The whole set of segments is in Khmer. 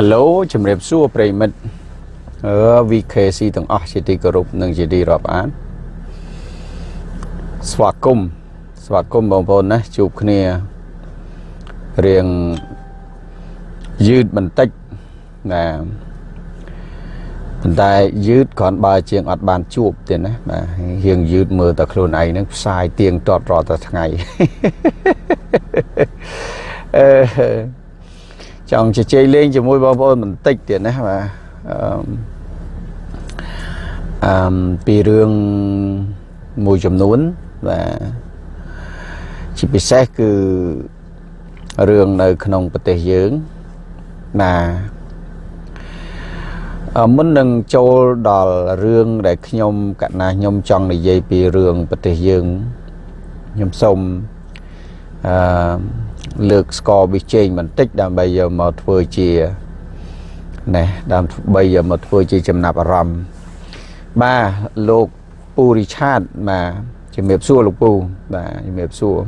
Halo ជំរាបសួរប្រិមិត្តអឺ VKC ទាំងអស់ជាទីគោរពនិងជាទីរាប់អានស្វាគមន៍ស្វាគមន៍បងប្អូនណាជួបគ្នារៀងយឺតបន្តិចណាប៉ុន្តែយឺតគ្រាន់បើជាងអត់បានជួបទេណាបាទរៀងយឺតមើលតែខ្លួនឯងហ្នឹងផ្សាយទៀងទាត់រាល់តែថ្ងៃអឺ ចង់ជជែកលេងជាមួយបងប្អូនបន្តិចទៀតណាបាទអឺអឺពីរឿងមួយចំនួនបាទជាពិសេសគឺរឿងនៅ ក្នុងប្រទេសយើងបាទមុននឹងចូលដល់រឿងដែលខ្ញុំកណាខ្ញុំចង់និយាយពីរឿងប្រទេសយើងខ្ញុំសូមអឺ លើកស្គរវិជែងបន្តិចដើម្បីយកមកធ្វើជាណែដើម្បីយកមកធ្វើជាចំណាប់អារម្មណ៍បាទលោកពូរីឆាតបាទជំរាបសួរលោកពូបាទជំរាបសួរ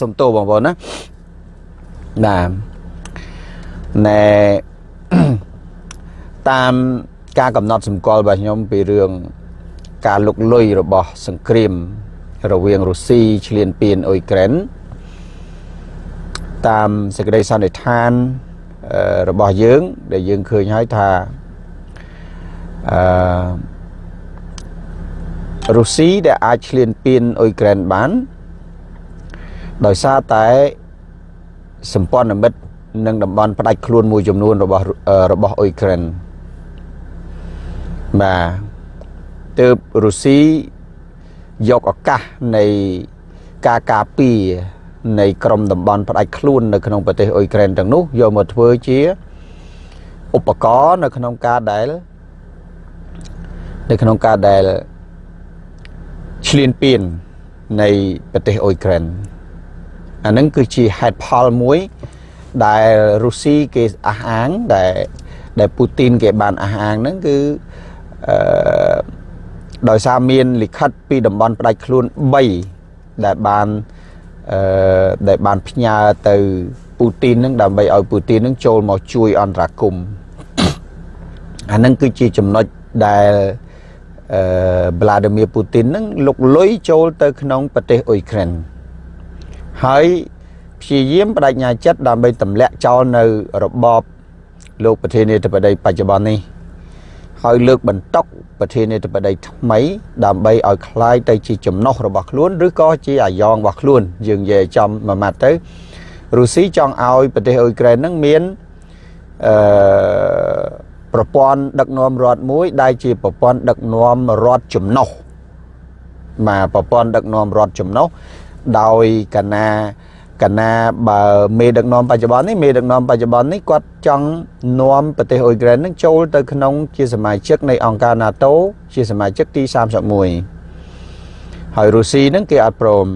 សុំទោសបងប្អូនណាបាទណែតាមការកំណត់សម្គាល់របស់ខ្ញុំពីរឿងការលុកលុយរបស់សង្គ្រាម រវាងរុស្ស៊ីឈ្លានពានអ៊ុយក្រែនតាមសេចក្តីសន្និដ្ឋានរបស់យើង ដែលយើងឃើញហើយថាអឺរុស្ស៊ីដែលអាចឈ្លានពានអ៊ុយក្រែនបាន ដោយសារតែសម្ព័ន្ធមិត្តនិងតំបន់ផ្ដាច់ខ្លួនមួយចំនួនរបស់របស់អ៊ុយក្រែនបាទទើបរុស្ស៊ី យកឱកាសនៃការការពារនៃក្រមតំបន់ផ្ដាច់ខ្លួននៅក្នុងប្រទេសអ៊ុយក្រែនទាំងនោះយកមកធ្វើជាឧបករណ៍នៅក្នុងការដែលនៅក្នុងការដែលឈ្លានពាននៃប្រទេសអ៊ុយក្រែនអានឹងគឺជាហេតុផលមួយដែលរុស្ស៊ីគេអះអាងដែលដែលពូទីនគេបានអះអាងហ្នឹងគឺអឺ ដោយសារមានលិខិតពីតំបន់ផ្ដាច់ខ្លួន3ដែលបានអឺដែលបានផ្ញើទៅពូទីននឹងដើម្បីឲ្យពូទីននឹងចូលមកជួយអន្តរាគមន៍អានឹងគឺជាចំណុចដែលអឺវ្លាឌីមៀពូទីននឹងលុកលុយចូលទៅក្នុងប្រទេសអ៊ុយក្រែនហើយព្យាយាមបដិញ្ញាចិត្តដើម្បីទម្លាក់ចោលនៅរបបលោកប្រធានាធិបតីបច្ចុប្បន្ននេះ ហើយលើកបន្តុកប្រធានាធិបតីថ្មីដើម្បីឲ្យคล้ายទៅជាចំណុះរបស់ខ្លួនឬក៏ជាអាយ៉ងរបស់ខ្លួនយើងនិយាយចំមួយម៉ាត់ទៅរុស្ស៊ីចង់ឲ្យប្រទេសអ៊ុយក្រែននឹងមានអឺប្រព័ន្ធដឹកនាំរដ្ឋមួយដែលជាប្រព័ន្ធដឹកនាំរដ្ឋចំណុះមកប្រព័ន្ធដឹកនាំរដ្ឋចំណុះដោយកណា កណាបើមេដឹកនាំបច្ចុប្បន្ននេះមេដឹកនាំបច្ចុប្បន្ននេះគាត់ចង់នាំប្រទេសអ៊ុយក្រែននឹងចូលទៅក្នុងជាសមាជិកនៃអង្គការ NATO ជាសមាជិកទី31ហើយរុស្ស៊ីនឹងគេអត់ព្រម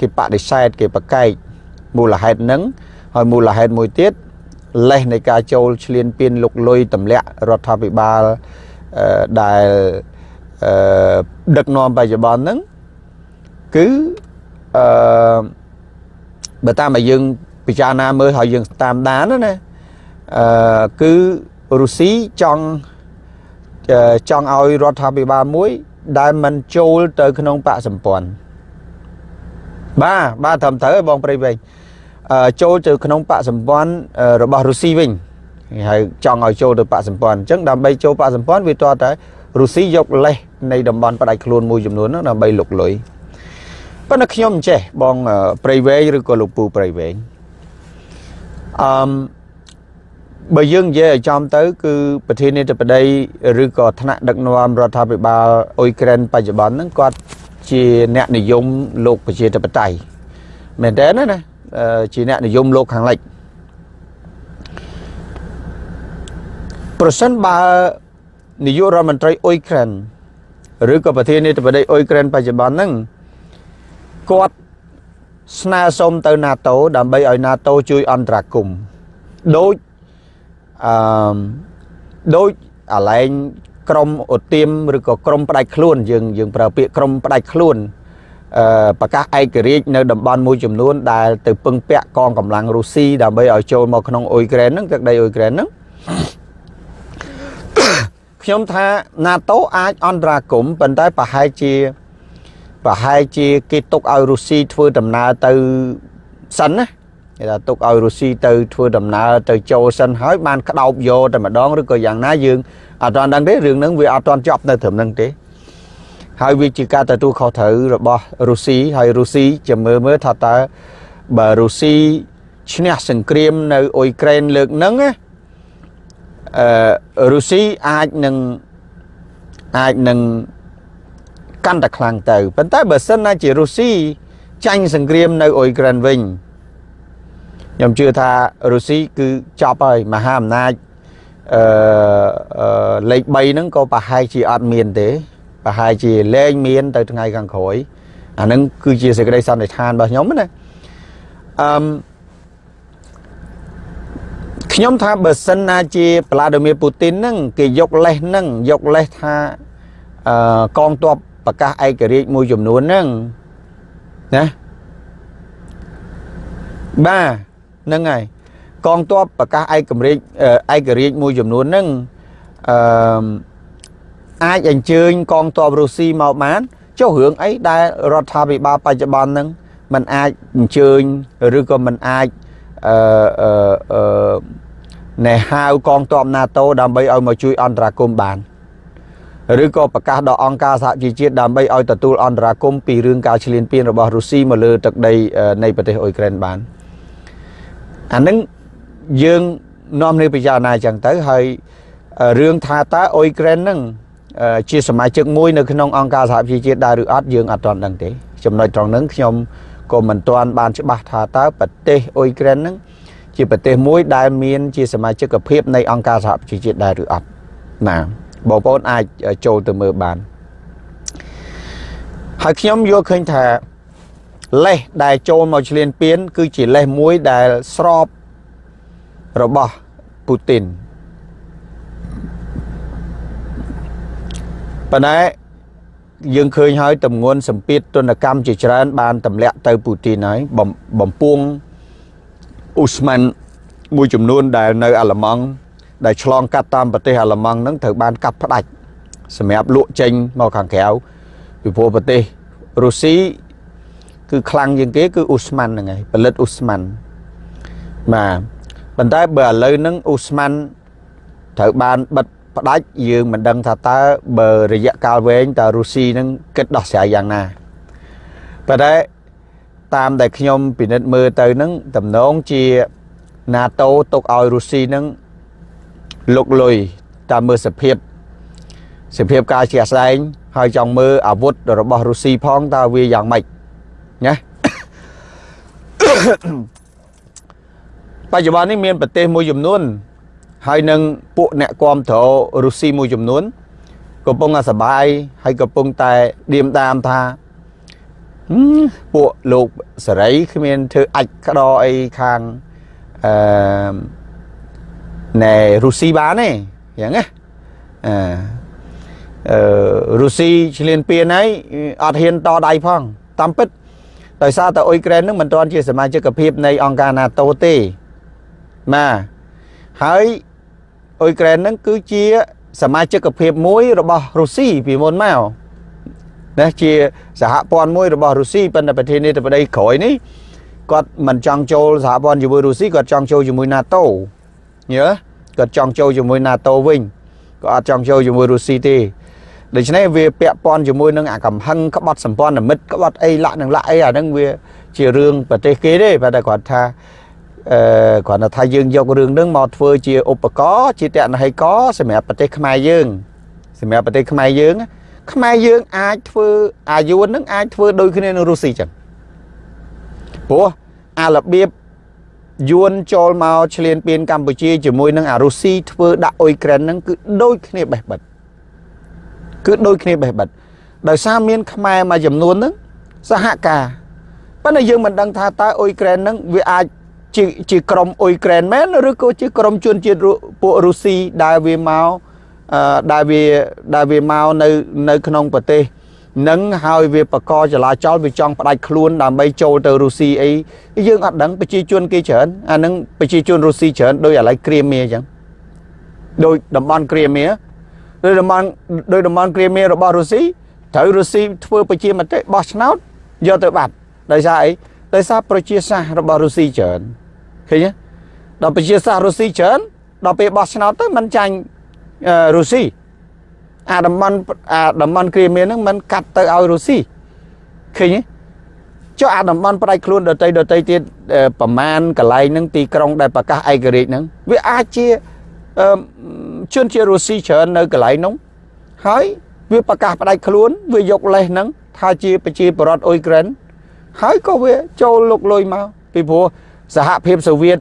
គេបដិសេធគេប្រកែកមូលហេតុនឹងហើយមូលហេតុមួយទៀតលេសនៃការចូលឈ្លានពានលុកលុយទម្លាក់រដ្ឋាភិបាលដែលដឹកនាំបច្ចុប្បន្នហ្នឹងគឺអឺ បើតាមឲ្យយើងពិចារណាមើលហើយយើងតាមដានណាអឺគឺរុស្ស៊ីចង់ចង់ឲ្យរដ្ឋាភិបាលមួយ ដែលមិនចូលទៅក្នុងបកសម្ព័ន្ធបាទបាទត្រឹមត្រូវបងប្រិយវិញចូលទៅក្នុងបកសម្ព័ន្ធរបស់រុស្ស៊ីវិញហើយចង់ឲ្យចូលទៅបកសម្ព័ន្ធអញ្ចឹងដើម្បីចូលបកសម្ព័ន្ធវាតតែរុស្ស៊ីយកលេសនៃតំបន់ផ្ដាច់ខ្លួនមួយចំនួនហ្នឹងដើម្បីលុកលុយ ប៉ុន្តែខ្ញុំចេះបងប្រៃវែងឬក៏លោកពូប្រៃវែងអឺបើយើងនិយាយឲ្យចំទៅ គឺប្រធានាធិបតីឬក៏ថ្នាក់ដឹកនាំរដ្ឋាភិបាលអ៊ុយក្រែនបច្ចុប្បន្នហ្នឹងគាត់ជាអ្នកនិយមលោកប្រជាធិបតេយ្យមែនតើណាជាអ្នកនិយមលោកខាងលិចប្រសិនបើនាយករដ្ឋមន្ត្រីអ៊ុយក្រែនឬក៏ប្រធានាធិបតីអ៊ុយក្រែនបច្ចុប្បន្នហ្នឹង គាត់ស្នើសុំទៅ NATO ដើម្បីឲ្យ NATO ជួយអន្តរាគមន៍ដូចអឺដូចអាឡែងក្រមអូទៀមឬក៏ក្រមផ្ដាច់ខ្លួនយើងយើងប្រើពាក្យក្រមផ្ដាច់ខ្លួនអឺប្រកាសឯករាជ្យនៅតំបន់មួយចំនួនដែលទៅពឹងពាក់កងកម្លាំងរុស្ស៊ីដើម្បីឲ្យចូលមកក្នុងអ៊ុយក្រែនហ្នឹងទឹកដីអ៊ុយក្រែនហ្នឹងខ្ញុំថា NATO អាចអន្តរាគមប៉ុន្តែប្រហែលជា ប្រហែលជាគេទុកឲ្យរុស្ស៊ីធ្វើដំណើរទៅសិនណាគេថាទុកឲ្យរុស្ស៊ីទៅធ្វើដំណើរទៅចូលសិនហើយបានក្តោបយកតែម្ដងឬក៏យ៉ាងណាយើងអត់ទាន់ដឹងទេរឿងហ្នឹងវាអត់ទាន់ចប់នៅត្រឹមហ្នឹងទេហើយវាជាការទទួលខុសត្រូវរបស់រុស្ស៊ីហើយរុស្ស៊ីចាំមើលមើលថាតើបើរុស្ស៊ីឈ្នះសង្គ្រាមនៅអ៊ុយក្រែនលើកហ្នឹងណាអឺរុស្ស៊ីអាចនឹងអាចនឹង កាន់តែខ្លាំងទៅប៉ុន្តែបើសិនណាជារុស្ស៊ីចាញ់សង្គ្រាមនៅអ៊ុយក្រែនវិញខ្ញុំជឿថារុស្ស៊ីគឺចប់ហើយមហាអំណាចអឺលេខ3ហ្នឹងក៏ប្រហែលជាអត់មានទេប្រហែលជាលែងមាន ទៅថ្ងៃខាងក្រោយអាហ្នឹងគឺជាសេចក្តីសន្និដ្ឋានរបស់ខ្ញុំណាអឺខ្ញុំថាបើសិនណាជាប្លាឌីមៀពូទីនហ្នឹងគេយកលេសហ្នឹងយកលេសថាអឺកងទ័ព ប្រកាសឯករាជ្យមួយចំនួនហ្នឹងណាបាទហ្នឹងហើយកងទ័ពប្រកាសឯករាជ្យឯករាជ្យមួយចំនួនហ្នឹងអឺអាចអញ្ជើញកងទ័ពរុស្ស៊ីមកបានចុះរឿងអីដែលរដ្ឋាភិបាលបច្ចុប្បន្នហ្នឹងมันអាចអញ្ជើញឬក៏มันអាចអឺអឺអឺណែហៅកងទ័ព NATO ដើម្បីឲ្យមកជួយអន្តរាគមន៍បាន ឬក៏ប្រកាសដល់អង្គការសហជីវជាតិដើម្បីឲ្យទទួលអន្តរាគមន៍ពីរឿងការឈ្លានពានរបស់រុស្ស៊ីមកលើទឹកដីនៃប្រទេសអ៊ុយក្រែនបានអានឹងយើងនាំគ្នាពិចារណាអញ្ចឹងទៅហើយរឿងថាតើអ៊ុយក្រែនហ្នឹងជាសមាជិកមួយនៅក្នុងអង្គការសហប្រជាជាតិដែរឬអត់យើងអត់ទាន់ដឹងទេចំណុចត្រង់ហ្នឹងខ្ញុំក៏មិនទាន់បានច្បាស់ថាតើប្រទេសអ៊ុយក្រែនហ្នឹងជាប្រទេសមួយដែលមានជាសមាជិកភាពនៃអង្គការសហប្រជាជាតិដែរឬអត់ណា បងប្អូនអាចចូលទៅមើលបានហើយខ្ញុំយល់ឃើញថាលេសដែលចូលមកឆ្លៀនពៀនគឺជាលេសមួយដែលស្របរបស់ពូទីនប៉ុន្តែយើងឃើញហើយតម្ងន់សម្ពាធទនកម្មជាច្រើន បានទម្លាក់ទៅពូទីនហើយបំពងអ៊ូស្ម៉ាន់មួយចំនួនដែលនៅអាល្លឺម៉ង់ ដែលឆ្លងកាត់តាមប្រទេសអាល្លឺម៉ង់ហ្នឹងត្រូវបានកាត់ផ្ដាច់សម្រាប់លក់ចេញមកខាងក្រៅពីព្រោះប្រទេសរុស្ស៊ីគឺខ្លាំងជាងគេគឺអ៊ូស្ម៉ាន់ហ្នឹងឯងផលិតអ៊ូស្ម៉ាន់បាទប៉ុន្តែបើឥឡូវហ្នឹងអ៊ូស្ម៉ាន់ត្រូវបានបិទផ្ដាច់យើងមិនដឹងថាតើបើរយៈកាលវែងតើរុស្ស៊ីនឹងគិតដោះស្រាយយ៉ាងណាប៉ុន្តែតាមដែលខ្ញុំពិនិត្យមើលទៅនឹងតំណងជា NATO ទុកឲ្យរុស្ស៊ីនឹង លុកលុយតាមមើលសភាពសភាពការជាក់ស្ដែង ហើយចង់មើលអាវុធរបស់រុស្ស៊ីផងតើវាយ៉ាងម៉េចណាបច្ចុប្បន្ននេះមានប្រទេសមួយចំនួន ហើយនឹងពួកអ្នកគ្រប់គ្រងរុស្ស៊ីមួយចំនួនកំពុងតែសបាយហើយកំពុងតែឌៀមដាមថាពួកលោកសេរីគ្មានធ្វើអាចក្តរអីខាងអឺ ណែរុស្ស៊ីបានទេយ៉ាងណាអឺអឺរុស្ស៊ីឆ្លៀនពៀនហើយអត់ហ៊ានតដៃផងតាមពិតដោយសារតែអ៊ុយក្រែននឹងមិនទាន់ជាសមាជិកភាពនៃអង្គការ NATO ទេបាទហើយអ៊ុយក្រែននឹងគឺជាសមាជិកភាពមួយរបស់រុស្ស៊ីពីមុនមកណាជាសហព័ន្ធមួយរបស់រុស្ស៊ីប៉ុន្តែប្រធានាធិបតីក្រោយនេះគាត់មិនចង់ចូលសហព័ន្ធជាមួយរុស្ស៊ីគាត់ចង់ចូលជាមួយ NATO យល់គាត់ចង់ចូលជាមួយ NATO វិញក៏អត់ចង់ចូលជាមួយរុស្ស៊ីទេដូច្នេះវាពាក់ព័ន្ធជាមួយនឹងអាកំហឹងក្បត់សម្ព័ន្ធមិត្តក្បត់អីលាក់នឹងលាក់អីអាហ្នឹងវា ជារឿងប្រទេសគេទេប៉ុន្តែគាត់ថាអឺគ្រាន់តែថាយើងយករឿងហ្នឹងមកធ្វើជាឧបករណ៍ជាតនហេកសម្រាប់ប្រទេសខ្មែរយើងសម្រាប់ប្រទេសខ្មែរយើងខ្មែរយើងអាចធ្វើអាយុនហ្នឹងអាចធ្វើដូចគ្នានឹងរុស្ស៊ីចឹងព្រោះអារបៀប យួនចូលមកឈ្លានពានកម្ពុជាជាមួយនឹងអារុស្ស៊ីធ្វើដាក់អ៊ុយក្រែនហ្នឹងគឺដូចគ្នាបេះបិទគឺដូចគ្នាបេះបិទដោយសារមានខ្មែរមួយចំនួនហ្នឹងសហការប៉ុន្តែយើងមិនដឹងថាតើអ៊ុយក្រែនហ្នឹងវាអាចជាជាក្រុមអ៊ុយក្រែនមែនឬក៏ជាក្រុមជនជាតិពួករុស្ស៊ីដែលវាមកអឺដែលវាដែលវាមកនៅនៅក្នុងប្រទេស នឹងហើយវាបកចលាចលវាចង់ផ្ដាច់ខ្លួនដើម្បីចូលទៅរុស្ស៊ីអីយើងអត់ដឹងប្រជាជនគេច្រើនអានឹងប្រជាជនរុស្ស៊ីច្រើនដោយឥឡូវគ្រាមៀអញ្ចឹងដោយតំបន់គ្រាមៀដោយតំបន់ដោយតំបន់គ្រាមៀរបស់រុស្ស៊ីត្រូវរុស្ស៊ីធ្វើប្រជាមតិបោះឆ្នោតយកទៅបាត់ដោយសារអីដោយសារប្រជាសាស្ត្ររបស់រុស្ស៊ីច្រើនឃើញទេដល់ប្រជាសាស្ត្ររុស្ស៊ីច្រើនដល់ពេលបោះឆ្នោតទៅมันចាញ់រុស្ស៊ី អាតំបន់អាតំបន់គ្រាមៀនហ្នឹងมันកាត់ទៅឲ្យរុស្ស៊ីឃើញទេចុះអាតំបន់ផ្ដាច់ខ្លួនដតីដតីទៀតប្រមាណកន្លែងហ្នឹងទីក្រុងដែលប្រកាសឯករាជ្យហ្នឹងវាអាចជាជនជារុស្ស៊ីច្រើននៅកន្លែងនោះហើយវាប្រកាសផ្ដាច់ខ្លួនវាយកលេសហ្នឹងថាជាប្រជាពលរដ្ឋអ៊ុយក្រែនហើយក៏វាចូលលុកលុយមកពីព្រោះសហភាពសូវៀត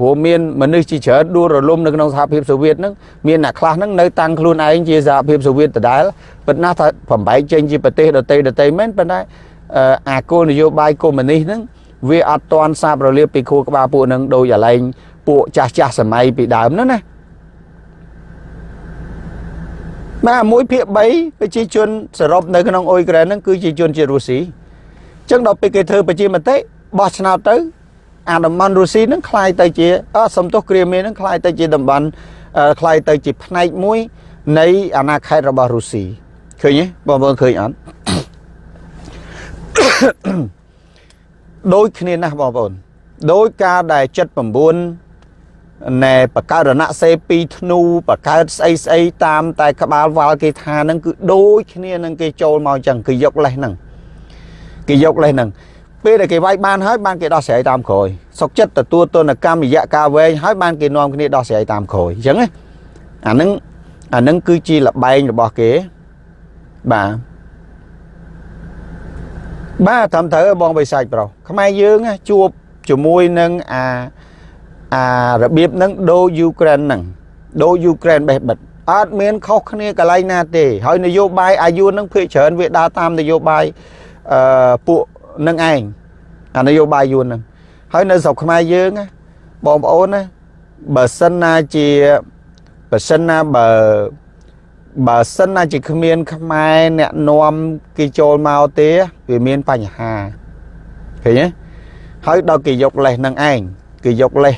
ព្រោះមានមនុស្សជាច្រើនដួលរលំនៅក្នុងសហភាពសូវៀតហ្នឹងមានអ្នកខ្លះហ្នឹងនៅតាំងខ្លួនឯងជាសហភាពសូវៀតដដែលប៉ុន្តែថាបំបែកចេញជាប្រទេសដទៃដទៃមែនប៉ុន្តែអាគោលនយោបាយកុម្មុយនីសហ្នឹងវាអត់ទាន់សាបរលាបពីខួរក្បាលពួកហ្នឹងដោយអាឡែងពួកចាស់ចាស់សម័យពីដើមហ្នឹងណាបាទ1ភាគ3ប្រជាជនសរុបនៅក្នុងអ៊ុយក្រែនហ្នឹងគឺជាជនជាតិរុស្ស៊ីអញ្ចឹងដល់ពេលគេធ្វើប្រជាមតិបោះឆ្នោតទៅ អាតំបន់រុស្ស៊ីហ្នឹងคล้ายទៅជាអសំទុះគ្រាមៀហ្នឹងคล้ายទៅជាតំបន់คล้ายទៅជាផ្នែកមួយនៃអាណាខេត្តរបស់រុស្ស៊ីឃើញទេបងប្អូនឃើញអត់ដូចគ្នាណាស់បងប្អូនដោយការដែល79ណែបកើតរណសេ2ធ្នូបកើតស្អីស្អីតាមតែក្បាលវល់គេថាហ្នឹងគឺដូចគ្នានឹងគេចូលមកអញ្ចឹងគឺយកលេសហ្នឹងគេយកលេសហ្នឹង ពេលដែលគេវាយបានហើយបានគេដោះស្រាយតាមក្រោយសុកចិត្តទទួលទនកម្មរយៈកាលវែងហើយបានគេនាំគ្នាដោះស្រាយតាមក្រោយអញ្ចឹងណាអានឹងអានឹងគឺជាលបែងរបស់គេបាទបាទតាមត្រូវបងបិសាច់ប្រុសខ្មែរយើងជួបជាមួយនឹងអាអារបៀបហ្នឹងដូរយូក្រែនហ្នឹងដូរយូក្រែនបេះបិទអត់មានខុសគ្នាកន្លែងណាទេហើយនយោបាយអាយុហ្នឹងភាគច្រើនវាដើរតាមនយោបាយអឺពួក នឹងឯងអានយោបាយយួនហ្នឹងហើយនៅស្រុកខ្មែរយើងបងប្អូនណាបើសិនណាជាបើសិនណាបើបើសិនណាជាគ្មាន ខ្មែរអ្នកនាំគេចូលមកទេវាមានបញ្ហាឃើញទេហើយដល់គេយកលេសនឹងឯងគេយកលេស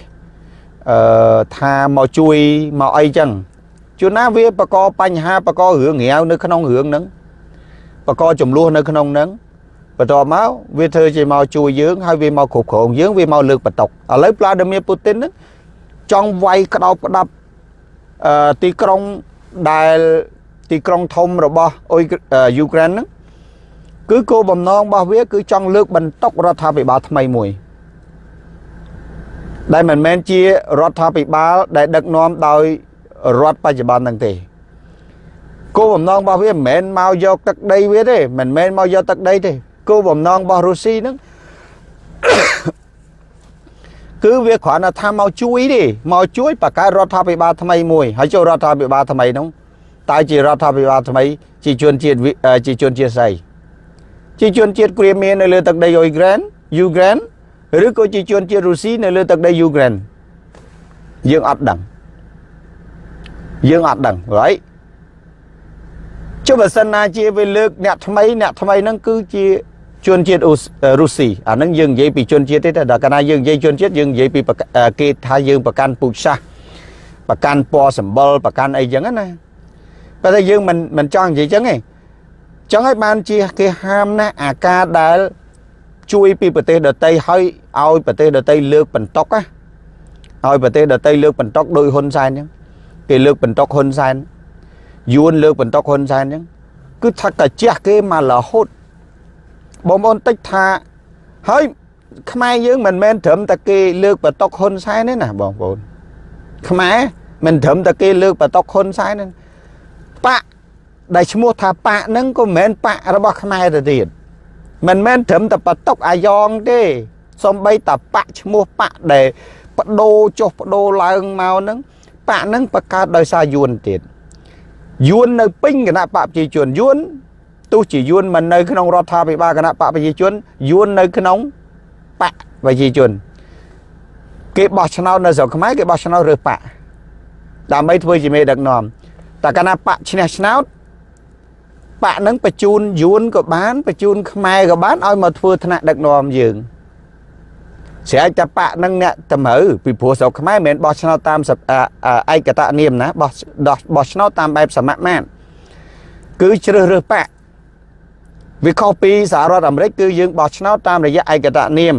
អឺថាមកជួយមកអីចឹងជួនណាវាបកបញ្ហាបករឿងរាវនៅក្នុងរឿងហ្នឹងបកចំនួននៅក្នុងហ្នឹង បន្ទាប់មកវាធ្វើជាមកជួយយើងហើយវាមកគ្រប់គ្រងយើងវាមកលើកបន្តុកឥឡូវប្លាឌីមៀពូទីនហ្នឹងចង់វាយក្តោបផ្ដាប់អឺទីក្រុងដែលទីក្រុងធំរបស់អ៊ុយយូក្រែនហ្នឹងគឺគោលបំណងរបស់វា គឺចង់លើកបន្តុករដ្ឋាភិបាលថ្មីមួយដែលមិនមែនជារដ្ឋាភិបាល ដែលដឹកនាំដោយរដ្ឋបច្ចុប្បន្នហ្នឹងទេគោលបំណងរបស់វាមិនមែនមកយកទឹកដីវាទេមិនមែនមកយកទឹកដីទេ គោលបំណងរបស់រុស្ស៊ីហ្នឹងគឺវាគ្រាន់តែថាមកជួយទេមកជួយបង្កើតរដ្ឋាភិបាលថ្មីមួយហើយចូលរដ្ឋាភិបាលថ្មីហ្នឹងតើជារដ្ឋាភិបាលថ្មីជាជនជាតិជាជនជាតិស្អីជាជនជាតិគ្រាមៀននៅលើទឹកដីអ៊ុយក្រែនយូក្រែនឬក៏ជាជនជាតិរុស្ស៊ីនៅលើទឹកដីយូក្រែនយើងអត់ដឹងយើងអត់ដឹង right ចុះបើសិនណាជាវាលើកអ្នកថ្មីអ្នកថ្មីហ្នឹងគឺជា ជនជាតិរុស្ស៊ីអាហ្នឹងយើងនិយាយពីជនជាតិទេតែដល់កាលណាយើងនិយាយជនជាតិយើងនិយាយពីគេថាយើងប្រកាន់ពូជសាសប្រកាន់ពណ៌សម្បុរប្រកាន់អីចឹងណាប៉ុន្តែយើងមិនមិនចង់និយាយចឹងទេចឹងហើយបានជាគេហាមណាអាការដែលជួយពីប្រទេសដតីឲ្យឲ្យប្រទេសដតីលើកបន្តុកណាឲ្យប្រទេសដតីលើកបន្តុកដោយហ៊ុនសែនចឹងគេលើកបន្តុកហ៊ុនសែនយួនលើកបន្តុកហ៊ុនសែនចឹងគឺថាតែជះគេមករហូត បងប្អូនតិចថាហើយខ្មែរយើងមិនមែនត្រឹមតែគេលើកបតុកហ៊ុនសែនទេណាបងប្អូនខ្មែរមិនត្រឹមតែគេលើកបតុកហ៊ុនសែនទេបាក់ដែលឈ្មោះថាបាក់ហ្នឹងក៏មិនមែនបាក់របស់ខ្មែរទៅទៀតមិនមែនត្រឹមតែបតុកអាយ៉ងទេសំបីតាបាក់ឈ្មោះបាក់ដែលបដូរចុះបដូរឡើងមកហ្នឹងបាក់ហ្នឹងបង្កើតដោយសារយួនទៀតយួននៅពេញគណៈបកប្រជាជនយួន ទោះជាយួនមិននៅក្នុងរដ្ឋាភិបាលគណៈបកប្រជាជនយួននៅក្នុងបកប្រជាជន គេបោះឆ្នោតនៅស្រុកខ្មែរគេបោះឆ្នោតរើសបកដើម្បីធ្វើជាមេដឹកនាំតែគណៈបកឈ្នះឆ្នោតបាក់នឹងបញ្ជូនយួនក៏បានបញ្ជូនខ្មែរក៏បានឲ្យមកធ្វើថ្នាក់ដឹកនាំយើងស្រែកតែបាក់នឹងអ្នកតម្រូវពីព្រោះស្រុកខ្មែរមិនមែនបោះឆ្នោតតាមឯកតនាមណាបោះបោះឆ្នោតតាមបែបសមមាត្រគឺជ្រើសរើសបាក់ វាខុសពីសហរដ្ឋអាមេរិកគឺយើងបោះឆ្នោតតាមរយៈឯកតនាម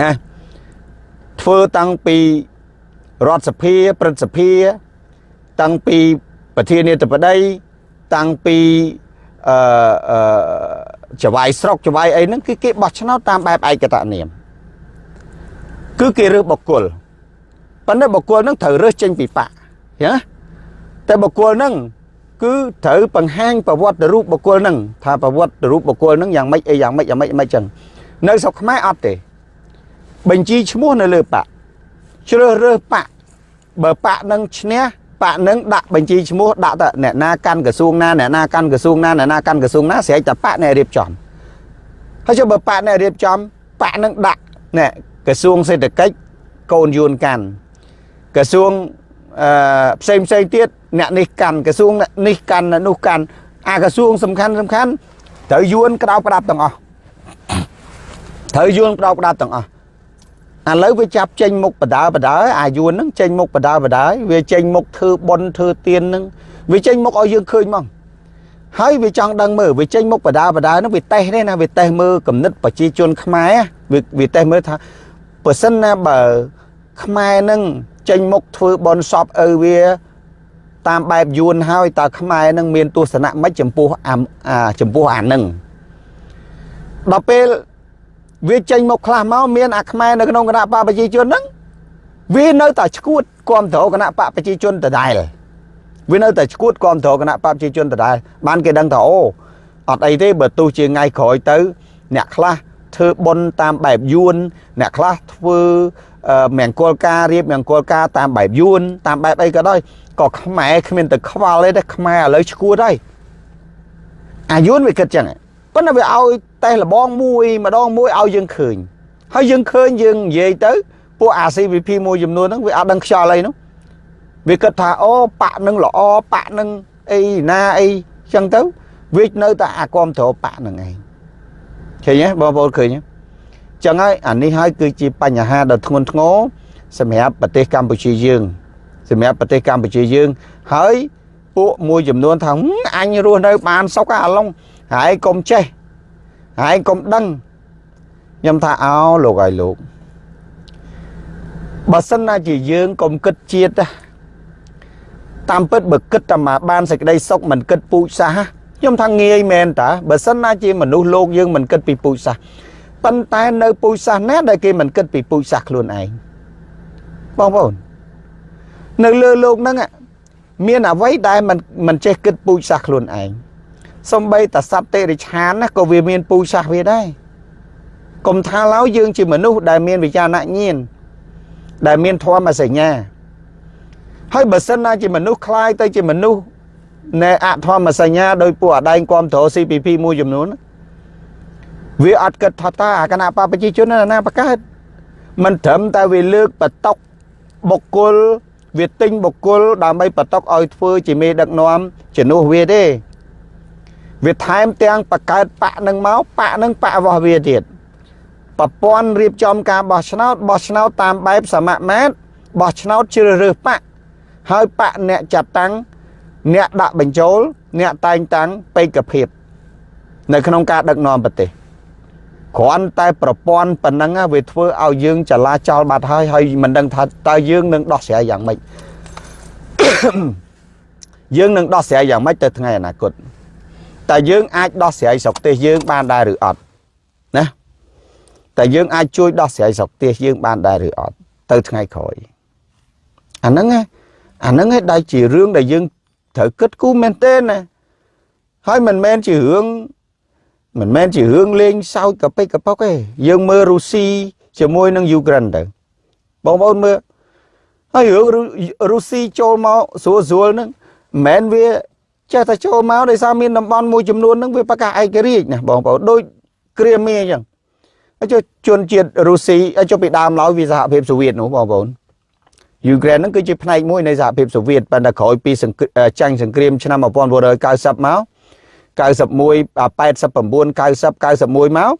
ណាធ្វើតាំងពីរដ្ឋសភាព្រឹទ្ធសភា តាំងពីប្រធានាធិបតីតាំងពីអឺចវាយស្រុកចវាយអីហ្នឹងគឺគេបោះឆ្នោតតាមបែបឯកតនាមគឺគេរើសបុគ្គលប៉ុន្តែបុគ្គលហ្នឹងត្រូវរើសចេញពីបកណាតែបុគ្គលហ្នឹង គឺត្រូវបង្ហាញប្រវត្តិរូបបុគ្គលហ្នឹងថាប្រវត្តិរូបបុគ្គលហ្នឹងយ៉ាងម៉េចអីយ៉ាងម៉េចយ៉ាងម៉េចយ៉ាងម៉េចចឹងនៅស្រុកខ្មែរអត់ទេ បញ្ជីឈ្មោះនៅលើបកជ្រើសរើសបកបើបកនឹងឈ្នះបកនឹងដាក់បញ្ជីឈ្មោះដាក់ទៅអ្នកណាកាន់ក្រសួងណាអ្នកណាកាន់ក្រសួងណាអ្នកណាកាន់ក្រសួងណាស្រែកតែបកអ្នករៀបចំហើយចុះបើបកអ្នករៀបចំបកនឹងដាក់ណែក្រសួងសេដ្ឋកិច្ចកូនយួនកាន់ក្រសួង អឺផ្សេងផ្សេងទៀតអ្នកនេះកាន់ក្រសួងនេះកាន់នោះកាន់អាក្រសួងសំខាន់សំខាន់ត្រូវយួនក្តៅផ្ដាប់ទាំងអស់ត្រូវយួនក្តៅផ្ដាប់ទាំងអស់ឥឡូវវាចាប់ចេញមុខបដាបដាអាយួនហ្នឹងចេញមុខបដាបដាវាចេញមុខធ្វើបន់ធ្វើទៀនហ្នឹងវាចេញមុខឲ្យយើងឃើញមកហើយវាចង់ដឹងមើលវាចេញមុខបដាបដាហ្នឹងវាតេស្តទេណាវាតេស្តមើលគំនិតប្រជាជនខ្មែរវាវាតេស្តមើលថាបើសិនណាបើខ្មែរនឹង ចេញមុខធ្វើបន់សពឪវា តាមបែបយួនហើយតើខ្មែរនឹងមានទស្សនៈមិនចំពោះអាចំពោះអានឹងដល់ពេលវាចេញមកខ្លះមកមានអាខ្មែរនៅក្នុងគណៈបកប្រជាជនហ្នឹងវានៅតែឈួតគ្រប់គ្រងគណៈបកប្រជាជនដដែលវានៅតែឈួតគ្រប់គ្រងគណៈបកប្រជាជនដដែលបានគេដឹងថាអូអត់អីទេបើទោះជាថ្ងៃក្រោយទៅ អ្នកខ្លះធ្វើបុណ្យតាមបែបយួនអ្នកខ្លះធ្វើ មង្គលការរៀបមង្គលការតាមបែបយួនតាមបែបអីក៏ដោយក៏ខ្មែរគ្មានទៅខ្វល់ទេខ្មែរឥឡូវឈួតហើយអាយួនវាគិតចឹងប៉ុន្តែវាឲ្យតេស្តលបងមួយម្ដងមួយឲ្យយើងឃើញហើយយើងឃើញយើងនិយាយទៅពួក ACVP មួយចំនួនហ្នឹងវាអត់ដឹងខ្យល់អីនោះវាគិតថាអូប៉ាក់នឹងល្អប៉ាក់នឹងអីណាអីចឹងទៅវានៅតែអាគាំទ្រប៉ាក់នឹងឯងឃើញទេបងប្អូនឃើញទេ ចឹងហើយអានេះហើយគឺជាបញ្ហាដ៏ធ្ងន់ធ្ងរសម្រាប់ប្រទេសកម្ពុជាយើង សម្រាប់ប្រទេសកម្ពុជាយើង ហើយពួកមួយចំនួនថាអញរស់នៅ បានសុខអាឡុងហើយកុំចេះហើយកុំដឹងខ្ញុំថាអោលោកឲ្យលោកបើសិនណាជាយើងកុំគិតជាតិតាមពិតបើគិតតែមកបានសេចក្តីសុខមិនគិតពូជសាសខ្ញុំថាងាយមែនតាបើសិនណាជាមនុស្សលោកយើងមិនគិតពីពូជសាស ប៉ុន្តែនៅពូជសាសណាដែលគេមិនគិតពីពូជសាសខ្លួនឯងបងប្អូននៅលើលោកហ្នឹងមានអ្វីដែលមិនមិនចេះគិតពូជសាសខ្លួនឯងសំបីតសត្វតិរិឆានណាក៏វាមានពូជសាសវាដែរកុំថាឡើយយើងជាមនុស្សដែលមានវិចារណញ្ញាណដែលមានធម៌សញ្ញាហើយបើសិនណាជាមនុស្សคล้ายទៅជាមនុស្សនៃអធម្មសញ្ញាដោយពួកអដែងគាំទ្រ CPP មួយចំនួន វាអត់គិតថាតើអាគណៈបព្វជិជនណាបកើតមិនត្រឹមតែវាលើកបតកបុគ្គលវាទិញបុគ្គលដើម្បីបតកឲ្យធ្វើជាមេដឹកនាំជំនួសវាទេវាថែមទាំងបកើតបកនឹងមកបកនឹងបករបស់វាទៀតប្រព័ន្ធរៀបចំការបោះឆ្នោតបោះឆ្នោតតាមបែបសមមាត្របោះឆ្នោតជ្រើសរើសបកហើយបកអ្នកចាត់តាំងអ្នកដាក់បញ្ចូល អ្នកតែងតាំងបេក្ខភាព នៅក្នុងការដឹកនាំប្រទេស គ្រាន់តែប្រព័ន្ធប៉ុណ្ណឹងវាធ្វើឲ្យយើងចលាចលបាត់ហើយហើយមិនដឹងថាតើយើងនឹងដោះស្រាយយ៉ាងម៉េចយើងនឹងដោះស្រាយយ៉ាងម៉េចទៅថ្ងៃអនាគតតើយើងអាចដោះស្រាយស្រុកទេសយើងបានដែរឬអត់ណាតើយើងអាចជួយដោះស្រាយស្រុកទេសយើងបានដែរឬអត់ទៅថ្ងៃក្រោយអាហ្នឹងអាហ្នឹងឯងដែលជារឿងដែលយើងត្រូវគិតគូរមែនទេណាហើយមិនមែនជារឿង មិនមែនជារឿងលេងសើចកប៉ិកកប៉ុកទេយើងមើលរុស្ស៊ីជាមួយនឹងយូក្រែនទៅបងប្អូនមើលហើយរឿងរុស្ស៊ីចូលមកស្រួលស្រួលហ្នឹងមិនមែនវាចេះតែចូលមកដោយសារមានតំបន់មួយចំនួនហ្នឹងវាប្រកាសឯករាជ្យណាបងប្អូនដូចគ្រាមីអញ្ចឹងហើយជនជាតិរុស្ស៊ីចុះពីដើមឡើយវាសហភាពសូវៀតនោះបងប្អូនយូក្រែនហ្នឹងគឺជាផ្នែកមួយនៃសហភាពសូវៀតប៉ុន្តែក្រោយពីចាញ់សង្គ្រាមឆ្នាំ1990មក 89 90 91មក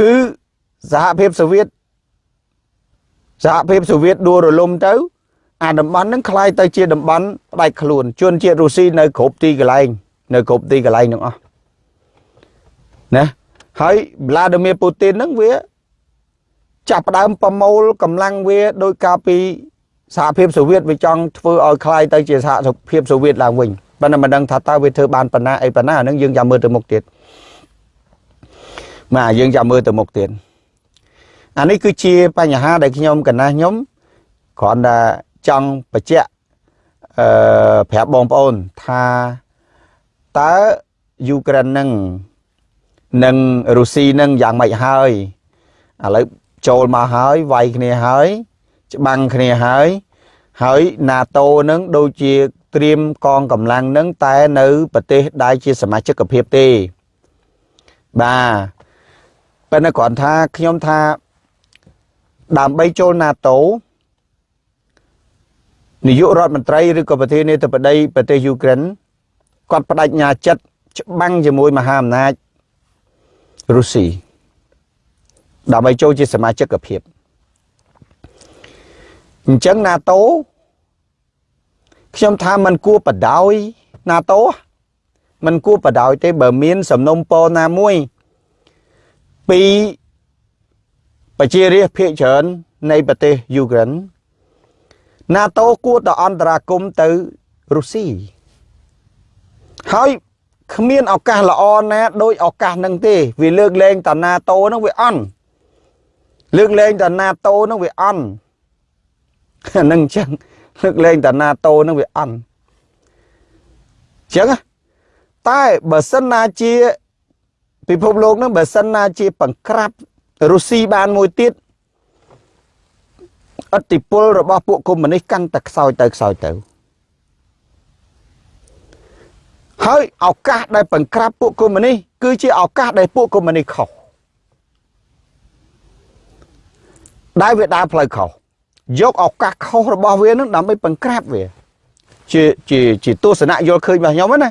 គឺសហភាពសូវៀតសហភាពសូវៀតដួលរលំទៅអាតំបន់ហ្នឹងคล้ายទៅជាតំបន់ផ្ដាច់ខ្លួនជនជាតិរុស្ស៊ីនៅគ្រប់ទីកន្លែងនៅគ្រប់ទីកន្លែងទាំងអស់ណាហើយ Vladimir Putin ហ្នឹងវាចាប់ផ្ដើមប្រមូលកម្លាំងវាដោយការពីសហភាពសូវៀតវាចង់ធ្វើឲ្យคล้ายទៅជាសហភាពសូវៀតឡើងវិញ ប៉ុន្តែមិនដឹងថាតើវាធ្វើបានប៉ុណ្ណាអីប៉ុណ្ណាអានឹងយើងចាំមើលទៅមុខទៀតបាទយើងចាំមើលទៅមុខទៀតអានេះគឺជាបញ្ហាដែលខ្ញុំកណាស់ខ្ញុំគ្រាន់តែចង់បញ្ជាក់អឺប្រាប់បងប្អូនថាតើយូក្រែននឹងនិងរុស្ស៊ីនឹងយ៉ាងម៉េចហើយឥឡូវចូលមកហើយវាយគ្នាហើយ ច្បាំងគ្នាហើយហើយ NATO នឹងដូចជា ត្រៀមកងកម្លាំងនឹងតែនៅប្រទេសដែលជាសមាជិកភាពទេបាទប៉ុន្តែគ្រាន់ថាខ្ញុំថាដើម្បីចូល NATO នាយករដ្ឋមន្ត្រីឬក៏ប្រធានាធិបតីប្រទេសយូក្រែនគាត់បដិញ្ញាចិត្តច្បាំងជាមួយមហាអំណាចរុស្ស៊ីដើម្បីចូលជាសមាជិកភាពអញ្ចឹង NATO ខ្ញុំថាมันគួរបដោយ NATO มันគួរបដោយទេបើមាន សំណុំពរណាមួយពីប្រជារាស្ត្រភាគច្រើននៃប្រទេសយូក្រែន NATO គួរតែអន្តរាគមទៅរុស្ស៊ីហើយគ្មានឱកាសល្អណាដូចឱកាសនឹងទេវាលើកលែងតា NATO នឹងវាអន់លើកលែងតា NATO នឹងវាអន់នឹងអញ្ចឹង លើកលែងតា NATO នឹងវាអន់អញ្ចឹងតែបើសិនណាជាពិភពលោកនឹងបើសិនណាជាបង្ក្រាបរុស្ស៊ីបានមួយទៀតអតិពលរបស់ពួកកុម្មុយនីសកាន់តែខ្សោយទៅខ្សោយទៅហើយឱកាសដែលបង្ក្រាបពួកកុម្មុយនីសគឺជាឱកាសដែលពួកកុម្មុយនីសខុសដែលវាដើរផ្លូវខុស យកឱកាសខុសរបស់វានឹងដើម្បីបង្ក្រាបវាជាជាជាទស្សនៈយល់ឃើញរបស់ខ្ញុំណា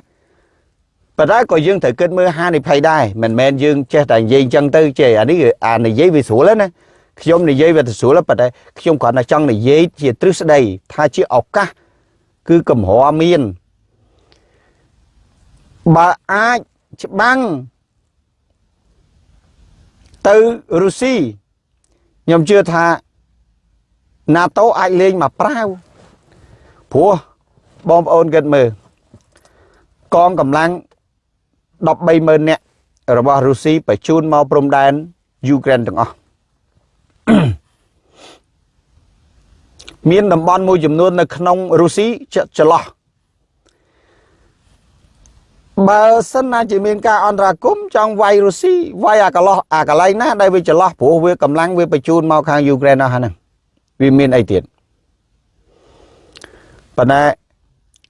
ប៉ុន្តែក៏យើងត្រូវគិតមើលហានិភ័យដែរមិនមែនយើងចេះតែនិយាយអញ្ចឹងទៅចេះអានេះអានិយាយវាស្រួលណាខ្ញុំនិយាយវាទៅស្រួលប៉ុន្តែខ្ញុំគ្រាន់តែចង់និយាយជាទ្រឹស្ដីថាជាឱកាសគឺកំហរមានបើអាចច្បាំងទៅរុស្ស៊ីខ្ញុំជឿថា NATO អាចលេងមកប្រាវព្រោះបងប្អូនគិតមើលកងកម្លាំង130,000នាក់របស់រុស្ស៊ីបញ្ជូនមកព្រំដែនយូក្រែនទាំងអស់មានតំបន់មួយចំនួននៅក្នុងរុស្ស៊ីចន្លោះបើសិនណាជាមានការអន្តរាគមចង់វាយរុស្ស៊ីវាយអាកន្លោះអាកន្លែងណាដែលវាចន្លោះព្រោះវាកម្លាំងវាបញ្ជូនមកខាងយូក្រែនអស់ហ្នឹង វាមានអីទៀតប៉ុន្តែ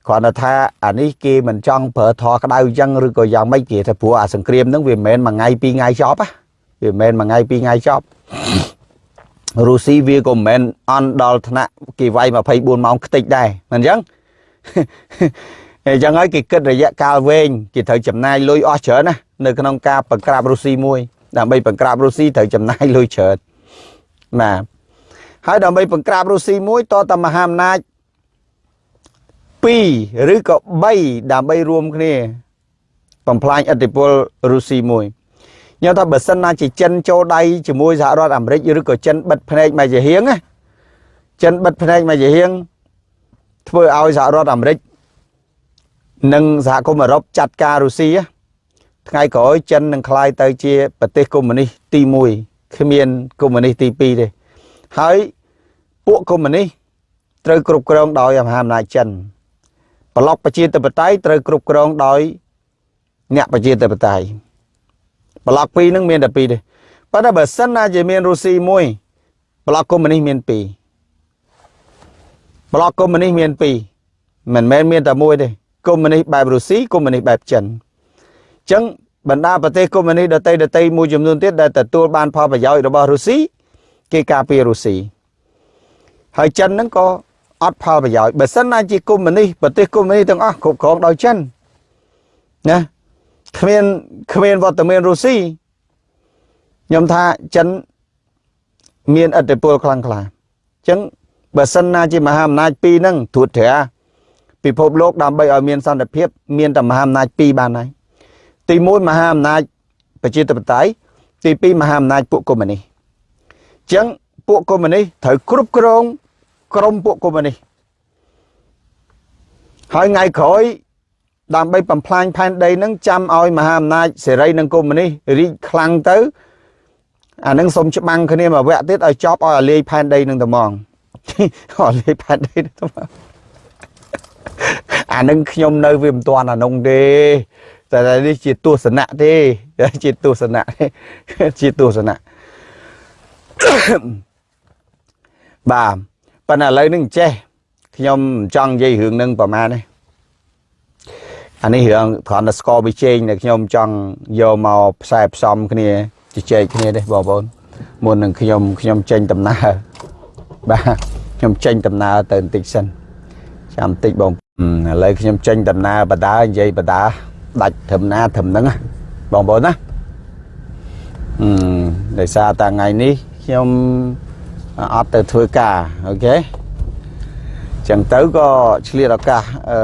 គ្រាន់តែថាអានេះគេមិនចង់ប្រើធរក្តៅអញ្ចឹងឬក៏យ៉ាងម៉េចគេថាព្រោះអាសង្គ្រាមហ្នឹងវាមិនមែនមួយថ្ងៃពីរថ្ងៃចប់វាមិនមែនមួយថ្ងៃពីរថ្ងៃចប់រុស្ស៊ីវាក៏មិនមែនអន់ដល់ថ្នាក់គេវាយ24ម៉ោងខ្ទេចដែរមិនអញ្ចឹងអញ្ចឹងហើយគេគិតរយៈកាលវែងគេត្រូវចំណាយលុយអស់ច្រើនណានៅក្នុងការបង្ក្រាបរុស្ស៊ីមួយដើម្បីបង្ក្រាបរុស្ស៊ីត្រូវចំណាយលុយច្រើនបាទ ហើយដើម្បីបង្ក្រាបរុស្ស៊ីមួយតតមហាអំណាច2ឬក៏3ដើម្បីរួមគ្នាបំផ្លាញឥទ្ធិពលរុស្ស៊ីមួយញ៉ាំថាបើសិនណាជាចិនចូលដៃជាមួយសហរដ្ឋអាមេរិកឬក៏ចិនបិទភ្នែកមកជាហៀងណាចិនបិទភ្នែកមកជាហៀងធ្វើឲ្យសហរដ្ឋអាមេរិកនិងសហគមន៍អឺរ៉ុបចាត់ការរុស្ស៊ីថ្ងៃក្រោយចិននឹងក្លាយទៅជាប្រទេសកុម្មុយនីសទី1គ្មានកុម្មុយនីសទី2ទេ ហើយពួកកុម្មុយនីសត្រូវគ្រប់គ្រងដោយមហាអំណាចចិនប្លុកប្រជាធិបតេយ្យត្រូវគ្រប់គ្រងដោយអ្នកប្រជាធិបតេយ្យប្លុកពីរហ្នឹងមានតែពីរទេប៉ុន្តែបើសិនណាជាមានរុស្ស៊ីមួយប្លុកកុម្មុយនីសមានពីរប្លុកកុម្មុយនីសមានពីរមិនមែនមានតែមួយទេកុម្មុយនីសបែបរុស្ស៊ីកុម្មុយនីសបែបចិនអញ្ចឹងបណ្ដាប្រទេសកុម្មុយនីសដទៃដទៃមួយចំនួនទៀតដែលទទួលបានផលប្រយោជន៍របស់រុស្ស៊ី គេការពាររុស្ស៊ីហើយចិនហ្នឹងក៏អត់ផលប្រយោជន៍បើសិនណាជាកុម្មុយនីសប្រទេសកុម្មុយនីសទាំងអស់គ្រប់គ្រងដោយចិនណាគ្មានគ្មានវត្តមានរុស្ស៊ីខ្ញុំថាចិនមានអធិពលខ្លាំងក្លាអញ្ចឹងបើសិនណាជាមហាអំណាចពីរហ្នឹងត្រួតត្រាពិភពលោកដើម្បីឲ្យមានសន្តិភាព មានតែមហាអំណាចពីរបានហើយទី1មហាអំណាចប្រជាធិបតេយ្យទី2មហាអំណាចពួកកុម្មុយនីសអញ្ចឹងពួកកុម្មុយនីសត្រូវគ្រប់គ្រងក្រមពួកកុម្មុយនីសហើយថ្ងៃក្រោយដើម្បីបំផ្លាញផែនដីនឹងចាំឲ្យមហាអំណាចសេរីនិងកុម្មុយនីសរីកខ្លាំងទៅអានឹងសុំច្បាំងគ្នាមួយវគ្គទៀតឲ្យចប់ឲ្យលាយផែនដីនឹងតែហ្មងឲ្យលាយផែនដីនឹងតែហ្មងអានឹងខ្ញុំនៅវាមិនទាន់អានោះទេតែនេះជាទស្សនៈទេ ជាទស្សនៈជាទស្សនៈ បាទប៉ុន្តែឥឡូវនេះចេះខ្ញុំចង់និយាយរឿងនឹងប្រហែលនេះអានេះរឿងគ្រាន់តែស្គាល់វិជែងដែលខ្ញុំចង់យកមកផ្សាយផ្សំគ្នាជជែកគ្នាទេបងប្អូនមុននឹងខ្ញុំខ្ញុំចេញដំណើរបាទខ្ញុំចេញដំណើរទៅបន្តិចសិនចាំបន្តិចបងឥឡូវខ្ញុំចេញដំណើរបដានិយាយបដាដាច់ត្រឹមណាត្រឹមហ្នឹងបងប្អូនណាអឺដោយសារតែថ្ងៃនេះ ខ្ញុំអត់ទៅធ្វើការអូខេចឹងទៅក៏ឆ្លៀតឱកាសអឺ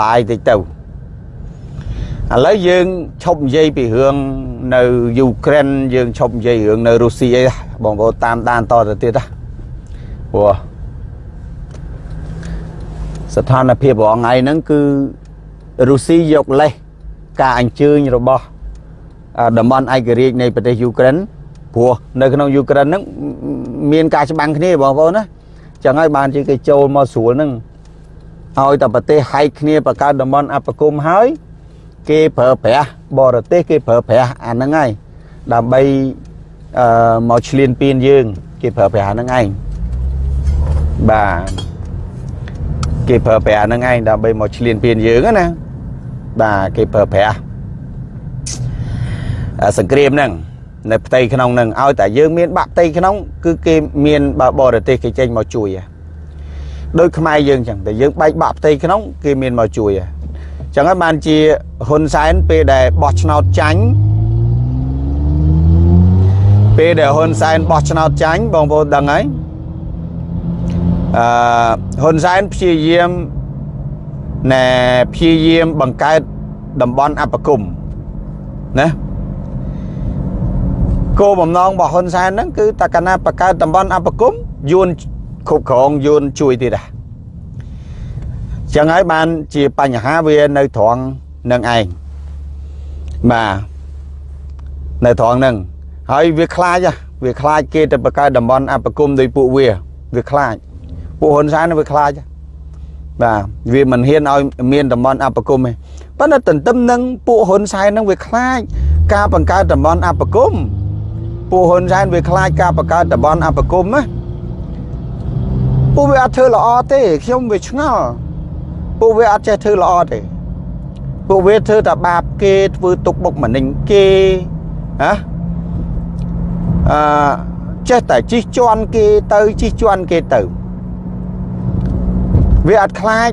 live តិចទៅឥឡូវយើងឈប់និយាយពីរឿងនៅយូក្រែនយើងឈប់និយាយរឿងនៅរុស្ស៊ីអីបងប្អូនតាមដានតទៅទៀតណាព្រោះស្ថានភាពរងថ្ងៃហ្នឹងគឺរុស្ស៊ីយកលេសការអញ្ជើញរបស់តំបន់ឯករាជ្យនៃប្រទេសយូក្រែន ព្រោះនៅក្នុងយូក្រែនហ្នឹងមានការច្បាំងគ្នាបងប្អូនណាចឹងហើយបានជាគេចូលមកស្រួលហ្នឹងឲ្យតែប្រទេសហែកគ្នាបង្កើតតំបន់អបគមហើយគេប្រើប្រាស់បរទេសគេប្រើប្រាស់អាហ្នឹងហើយដើម្បីអឺមកឆ្លៀនពៀនយើង គេប្រើប្រាស់ហ្នឹងឯងបាទគេប្រើប្រាស់ហ្នឹងឯងដើម្បីមកឆ្លៀនពៀនយើងណាបាទគេប្រើប្រាស់សង្គ្រាមហ្នឹង នៅផ្ទៃក្នុងនឹងឲ្យតែយើងមានបាក់ផ្ទៃក្នុង គឺគេមានបើបរទេសគេចេញមកជួយដូចខ្មែរយើងចឹងតែយើងបែកបាក់ផ្ទៃក្នុង គេមានមកជួយចឹងហើយបានជាហ៊ុនសែនពេលដែលបោះឆ្នោតចាញ់ពេលដែលហ៊ុនសែនបោះឆ្នោតចាញ់បងប្អូនដឹងហើយអឺហ៊ុនសែនព្យាយាមណែព្យាយាមបង្កើតតំបន់អបគមណា គោលបំណងរបស់ហ៊ុនសែនហ្នឹងគឺតកណាបកើតតំបន់អបគមយួនគ្រប់គ្រងយួនជួយទៀតដែរចឹងហើយបានជាបញ្ហាវានៅត្រង់នឹងឯងបាទនៅត្រង់ហ្នឹងហើយវាខ្លាចវាខ្លាចគេទៅបកើតតំបន់អបគមដោយពួកវាវាខ្លាចពួកហ៊ុនសែនវាខ្លាចបាទវាមិនហ៊ានឲ្យមានតំបន់អបគមទេប៉ុន្តែទន្ទឹមនឹងពួកហ៊ុនសែនហ្នឹងវាខ្លាចការបង្កើតតំបន់អបគម ពួកហ៊ុនសែនវាខ្លាចការបង្កើតតំបន់អបគមណាពួកវាអត់ធ្វើល្អទេខ្ញុំវាឆ្ងល់ពួកវាអត់ចេះធ្វើល្អទេពួកវាធ្វើតែបាបគេធ្វើទុកបុកម្នេញគេហ៎អឺចេះតែជិះជន់គេទៅជិះជន់គេទៅវាអត់ខ្លាច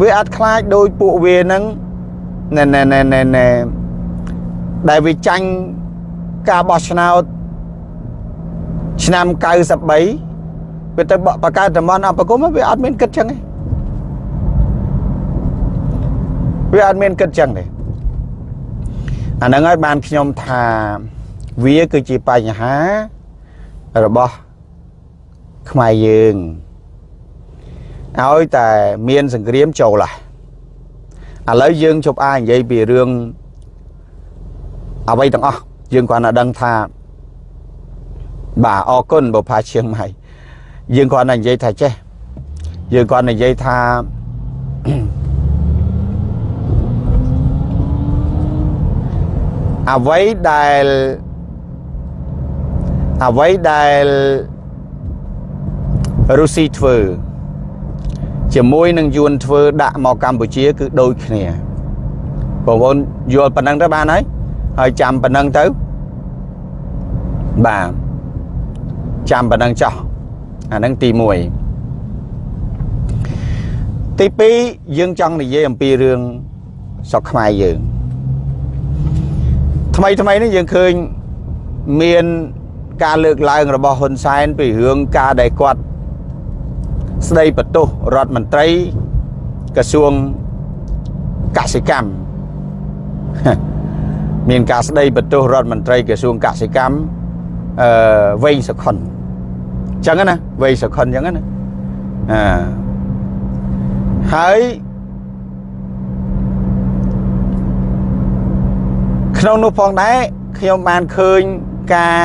វាអត់ខ្លាចដោយពួកវានឹងណែណែណែណែណែដែលវាចាញ់ ការបោះឆ្នោតឆ្នាំ93វាទៅបកកើតតំបន់អបគមវាអត់មានគិតចឹងទេវាអត់មានគិតចឹងទេអាហ្នឹងហើយបានខ្ញុំថាវាគឺជាបញ្ហារបស់ខ្មែរយើងឲ្យតែមានសង្គ្រាមចូលហ่ะឥឡូវយើងជប់អានិយាយពីរឿងអ្វីទាំងអស់ យើងគ្រាន់តែដឹងថាបាទអរគុណបុផាឈៀងម៉ៃយើងគ្រាន់តែនិយាយថាចេះយើងគ្រាន់តែនិយាយថាអ្វីដែលអ្វីដែលរុស្ស៊ីធ្វើជាមួយនឹងយួនធ្វើដាក់មកកម្ពុជា គឺដូចគ្នាបងប្អូនយល់ប៉ុណ្ណឹងទៅបានហើយ ហើយចាំប៉ុណ្ណឹងទៅបាទចាំប៉ុណ្ណឹងចោះអានឹងទី1ទី2យើងចង់និយាយអំពីរឿងស្រុកខ្មែរយើងថ្មីថ្មីនេះយើងឃើញមានការលើកឡើងរបស់ហ៊ុនសែនពីរឿងការដែលគាត់ស្ដីបន្ទោសរដ្ឋមន្ត្រីក្រសួងកសិកម្ម មានការស្ដីបន្ទោសរដ្ឋមន្ត្រីក្រសួងកសិកម្មអឺវែងសុខុនអញ្ចឹងណាវែងសុខុនអញ្ចឹងណាអឺហើយក្នុងនោះផងដែរខ្ញុំបានឃើញការ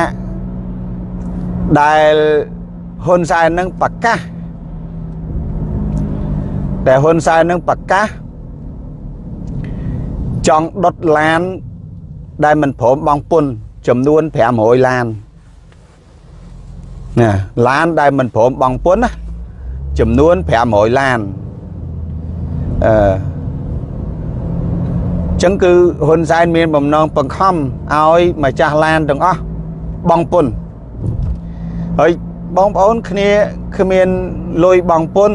ដែលហ៊ុនសែននឹងប្រកាសតែហ៊ុនសែននឹងប្រកាសចង់ដុតឡាន ដែលមិនព្រមបងពុនចំនួន500ឡានណាឡានដែលមិនព្រមបងពុនណាចំនួន500ឡានអឺចឹងគឺហ៊ុនសែនមានបំណងបង្ខំឲ្យម្ចាស់ឡានទាំងអស់បងពុនហើយបងប្អូនគ្នាគ្មានលុយបងពុន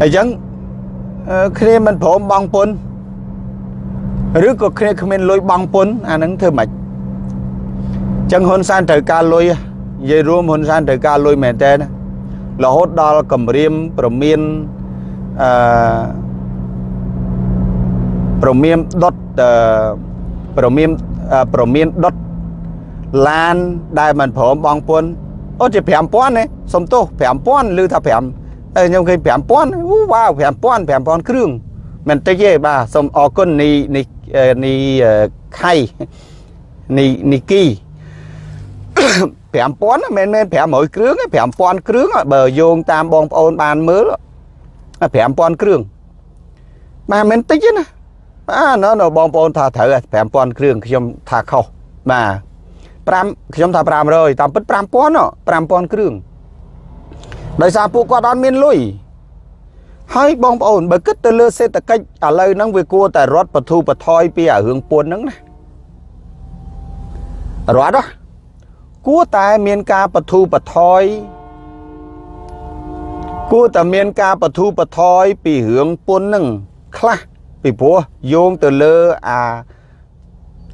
អញ្ចឹងគ្នាមិនព្រមបងពុន ឬក៏គ្នាគ្មានលុយបងពុនអាហ្នឹងធ្វើម៉េចចឹងហ៊ុនសែនត្រូវការលុយនិយាយរួមហ៊ុនសែនត្រូវការលុយមែនតើរហូតដល់គម្រាមប្រមានអឺប្រមានដុតប្រមានប្រមានដុតឡានដែលមិនព្រមបងពុនអូជា5000ទេសុំទោស5000ឬថា5ខ្ញុំឃើញ5000អូវ៉ាវ5000 5000គ្រឿងមិនតិចទេបាទសូមអរគុណនីនី នីខៃនីនីគី5000មិនមែន500គ្រឿងទេ5000គ្រឿងបើយោងតាមបងប្អូនបានមើល5000គ្រឿងបាទមិនតិចទេណាបាទនៅបងប្អូនថាត្រូវ5000គ្រឿងខ្ញុំថាខុសបាទ5ខ្ញុំថា500តាមពិត5000 5000គ្រឿងដោយសារពួកគាត់អត់មានលុយ ហើយបងប្អូនបើគិតទៅលើសេដ្ឋកិច្ចឥឡូវហ្នឹងវាគួរតែរត់បធូបថយពីអារឿងពួនហ្នឹងណារត់ហ៎គួរតែមានការបធូបថយគួរតែមានការបធូបថយពីរឿងពុនហ្នឹងខ្លះពីព្រោះយោងទៅលើអា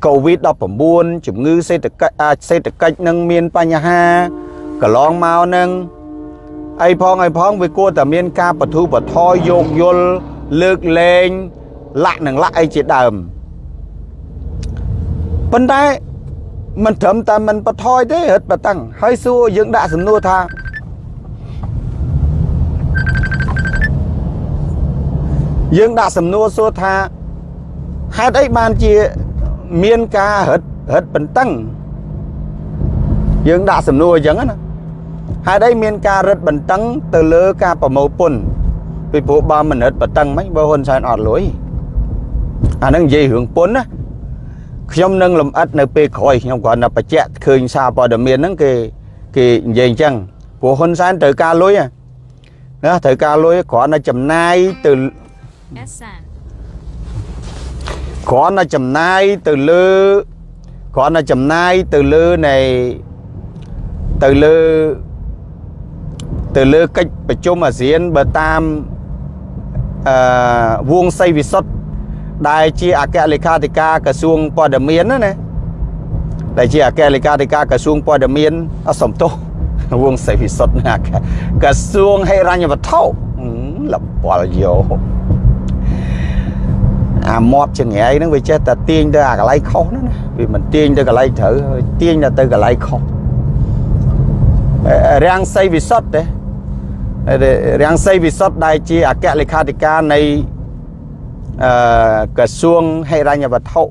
COVID-19 ជំងឺសេដ្ឋកិច្ចសេដ្ឋកិច្ចនឹងមានបញ្ហាកន្លងមកនឹង អីផងអីផងវាគួរតែមានការបធូបថយយោគយល់លើកលែងលាក់នឹងលាក់អីជាដើមប៉ុន្តែមិនត្រឹមតែមិនបថយទេរត់បតឹងហើយសួរយើងដាក់សំណួរថាយើងដាក់សំណួរសួរថាហេតុអីបានជាមានការរត់រត់បន្ទឹងយើងដាក់សំណួរអញ្ចឹងណា ហេតុអីមានការរឹតបន្តឹងទៅលើការប្រមូលពន្ធពីព្រោះបើមិនរឹតបន្តឹងមិនបើហ៊ុនសែនអត់លុយអានឹងនិយាយរឿងពន្ធណាខ្ញុំនឹងលំអិតនៅពេលក្រោយខ្ញុំគ្រាន់តែបញ្ជាក់ឃើញសារព័ត៌មានហ្នឹងគេគេនិយាយអញ្ចឹងព្រោះហ៊ុនសែនត្រូវការលុយណាត្រូវការលុយគ្រាន់តែចំណាយទៅគ្រាន់តែចំណាយទៅលើគ្រាន់តែចំណាយទៅលើនៃទៅលើ ទៅលើកិច្ចប្រជុំអាស៊ានបើតាមអឺវងសីវិសុទ្ធដែលជាអគ្គលេខាធិការក្រសួងព័ត៌មានណាណាដែលជាអគ្គលេខាធិការក្រសួងព័ត៌មានអសំទោសវងសីវិសុទ្ធណាក្រសួងហិរញ្ញវត្ថុលបលយោអាមាត់ចង្រៃហ្នឹងវាចេះតែទាញទៅអាកន្លែងខុសណាវាមិនទាញទៅកន្លែងត្រូវទាញទៅកន្លែងខុសរាំងសីវិសុទ្ធទេ រាំងសីវិសុទ្ធដែលជាអគ្គលេខាធិការនៃអឺក្រសួងហិរញ្ញវត្ថុ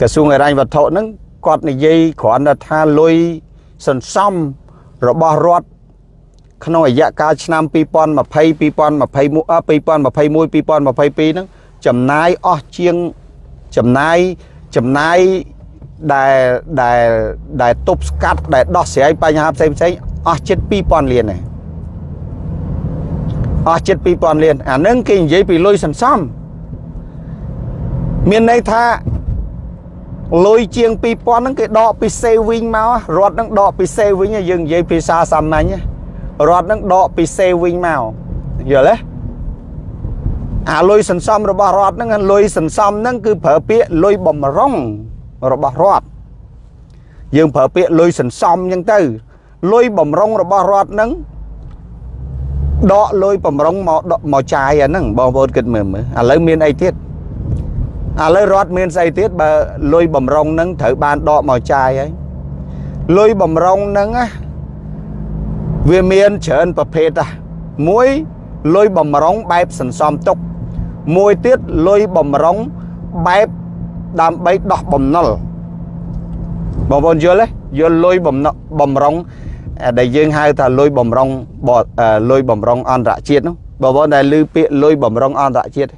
ក្រសួងហិរញ្ញវត្ថុហ្នឹងគាត់និយាយគ្រាន់តែថាលុយសន្សំរបស់រដ្ឋក្នុងរយៈកាលឆ្នាំ2020 2021 2021 2022ហ្នឹងចំណាយអស់ជាងចំណាយចំណាយដែលដែលដែលទប់ស្កាត់ដែលដោះស្រាយបញ្ហាផ្សេងផ្សេង អស់ជិត2000លានដែរអស់ជិត2000លានអានឹងគេនិយាយពីលុយសន្សំមានន័យថាលុយជាង2000ហ្នឹងគេដកពី saving មករត់ហ្នឹងដកពី saving យើងនិយាយភាសាសាមញ្ញរត់ហ្នឹងដកពី saving មកយល់ទេអាលុយសន្សំរបស់រដ្ឋហ្នឹងលុយសន្សំហ្នឹងគឺប្រើពាក្យលុយបំរុងរបស់រដ្ឋយើងប្រើពាក្យលុយសន្សំអញ្ចឹងទៅ លុយបំរុងរបស់រដ្ឋហ្នឹងដកលុយបំរុងមកមកចាយអាហ្នឹងបងប្អូនគិតមើលមើលឥឡូវមានអីទៀតឥឡូវរដ្ឋមានស្អីទៀតបើលុយបំរុងហ្នឹងត្រូវបានដកមកចាយហើយលុយបំរុងហ្នឹងណាវាមានច្រើនប្រភេទណាមួយលុយបំរុងបែបសន្សំទុក មួយទៀតលុយបំរុងបែបដើម្បីដោះបំណុលបងប្អូនយល់ទេយល់លុយបំបំរុង ដែលយើងហៅថាលុយបំរុងលុយបំរុងអន្តរជាតិនោះបងប្អូនដែលឮពាក្យលុយបំរុងអន្តរជាតិ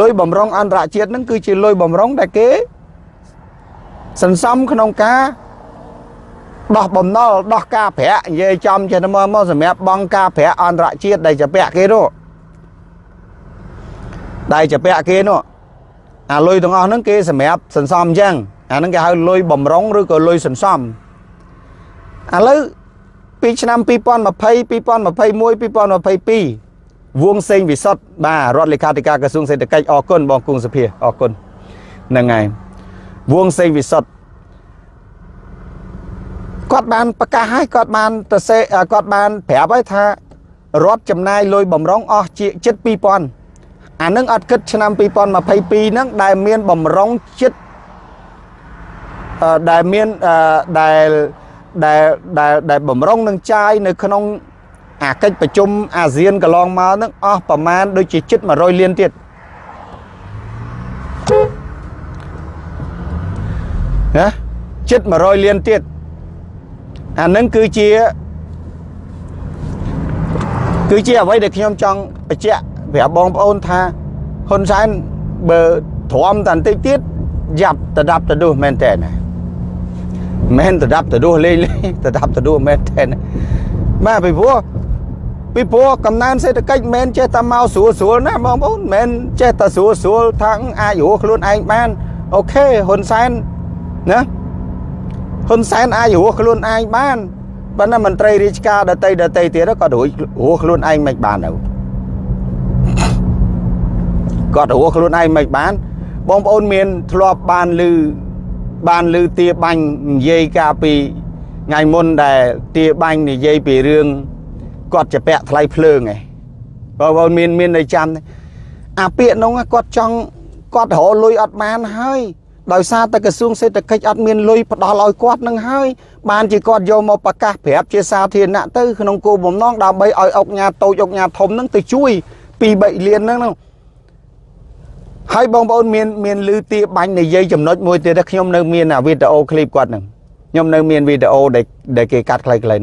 លុយបំរុងអន្តរជាតិហ្នឹងគឺជាលុយបំរុងដែលគេសន្សំក្នុងការដោះបំណុលដោះការប្រាក់និយាយចំចេះទៅមកមកសម្រាប់បងការប្រាក់អន្តរជាតិដែលជាពាក់គេនោះដែលជាពាក់គេនោះអាលុយទាំងអស់ហ្នឹងគេសម្រាប់សន្សំអញ្ចឹងអាហ្នឹងគេហៅលុយបំរុងឬក៏លុយសន្សំ ឥឡូវពីឆ្នាំ2020 2021 2022វងសេងវិសុទ្ធបាទរដ្ឋលេខាធិការក្រសួងសេដ្ឋកិច្ចអរគុណបងគង់សភាអរគុណហ្នឹងហើយវងសេងវិសុទ្ធគាត់បានប្រកាសឲ្យគាត់បានទៅសេគាត់បានប្រាប់ឲ្យថារដ្ឋចំណាយលុយបំរុងអស់ជាជិត2000អានឹងអត់គិតឆ្នាំ2022ហ្នឹងដែលមានបំរុងជិតដែលមានដែល ដែលដែលដែលបំរុងនឹងចាយនៅក្នុងអាកិច្ចប្រជុំអាស៊ានកន្លងមកហ្នឹងអស់ប្រមាណដូចជាជិត100លានទៀតណាជិត100លានទៀតអានឹងគឺជាគឺជាអ្វីដែលខ្ញុំចង់បញ្ជាក់ប្រាប់បងប្អូនថាហ៊ុនសែនបើទ្រាំតែបន្តិចទៀតយ៉ាប់តដាប់តដួសមែនតើណា មែនតដាប់តដួសលេងលេងតដាប់តដួសមែនតើបាទពីព្រោះពីព្រោះកំណើនសេដ្ឋកិច្ចមិនចេះតែមកស្រួលស្រួលណាបងប្អូនមិនចេះតែស្រួលស្រួលថាអាចរស់ខ្លួនឯងបានអូខេហ៊ុនសែនណាហ៊ុនសែនអាចរស់ខ្លួនឯងបានប៉ុន្តែមន្ត្រីរាជការដតីដតីទៀតក៏រួចរស់ខ្លួនឯងមិនបានទៅគាត់រស់ខ្លួនឯងមិនបានបងប្អូនមានធ្លាប់បានឮ បានឮទាបាញ់និយាយកាលពីថ្ងៃមុនដែលទាបាញ់និយាយពីរឿងគាត់ជាពាក់ថ្លៃភ្លើងឯងបងប្អូនមានមាននៅចាំអាពាក្យនោះគាត់ចង់គាត់រកលុយអត់បានហើយដោយសារតែក្រសួងសេដ្ឋកិច្ចអត់មានលុយផ្ដល់ឲ្យគាត់នឹងហើយបានជាគាត់យកមកប្រកាសប្រាប់ជាសាធារណៈទៅក្នុងគោលបំណងដើម្បីឲ្យអុកញ៉ាតូចអុកញ៉ាធំនឹងទៅជួយពី3លានហ្នឹង ហើយបងប្អូនមានមានលឺទាបាញ់និយាយចំណុចមួយទៀតខ្ញុំនៅមានអាវីដេអូឃ្លីបគាត់ហ្នឹងខ្ញុំនៅមានវីដេអូដែលដែលគេកាត់ខ្លីៗហ្នឹង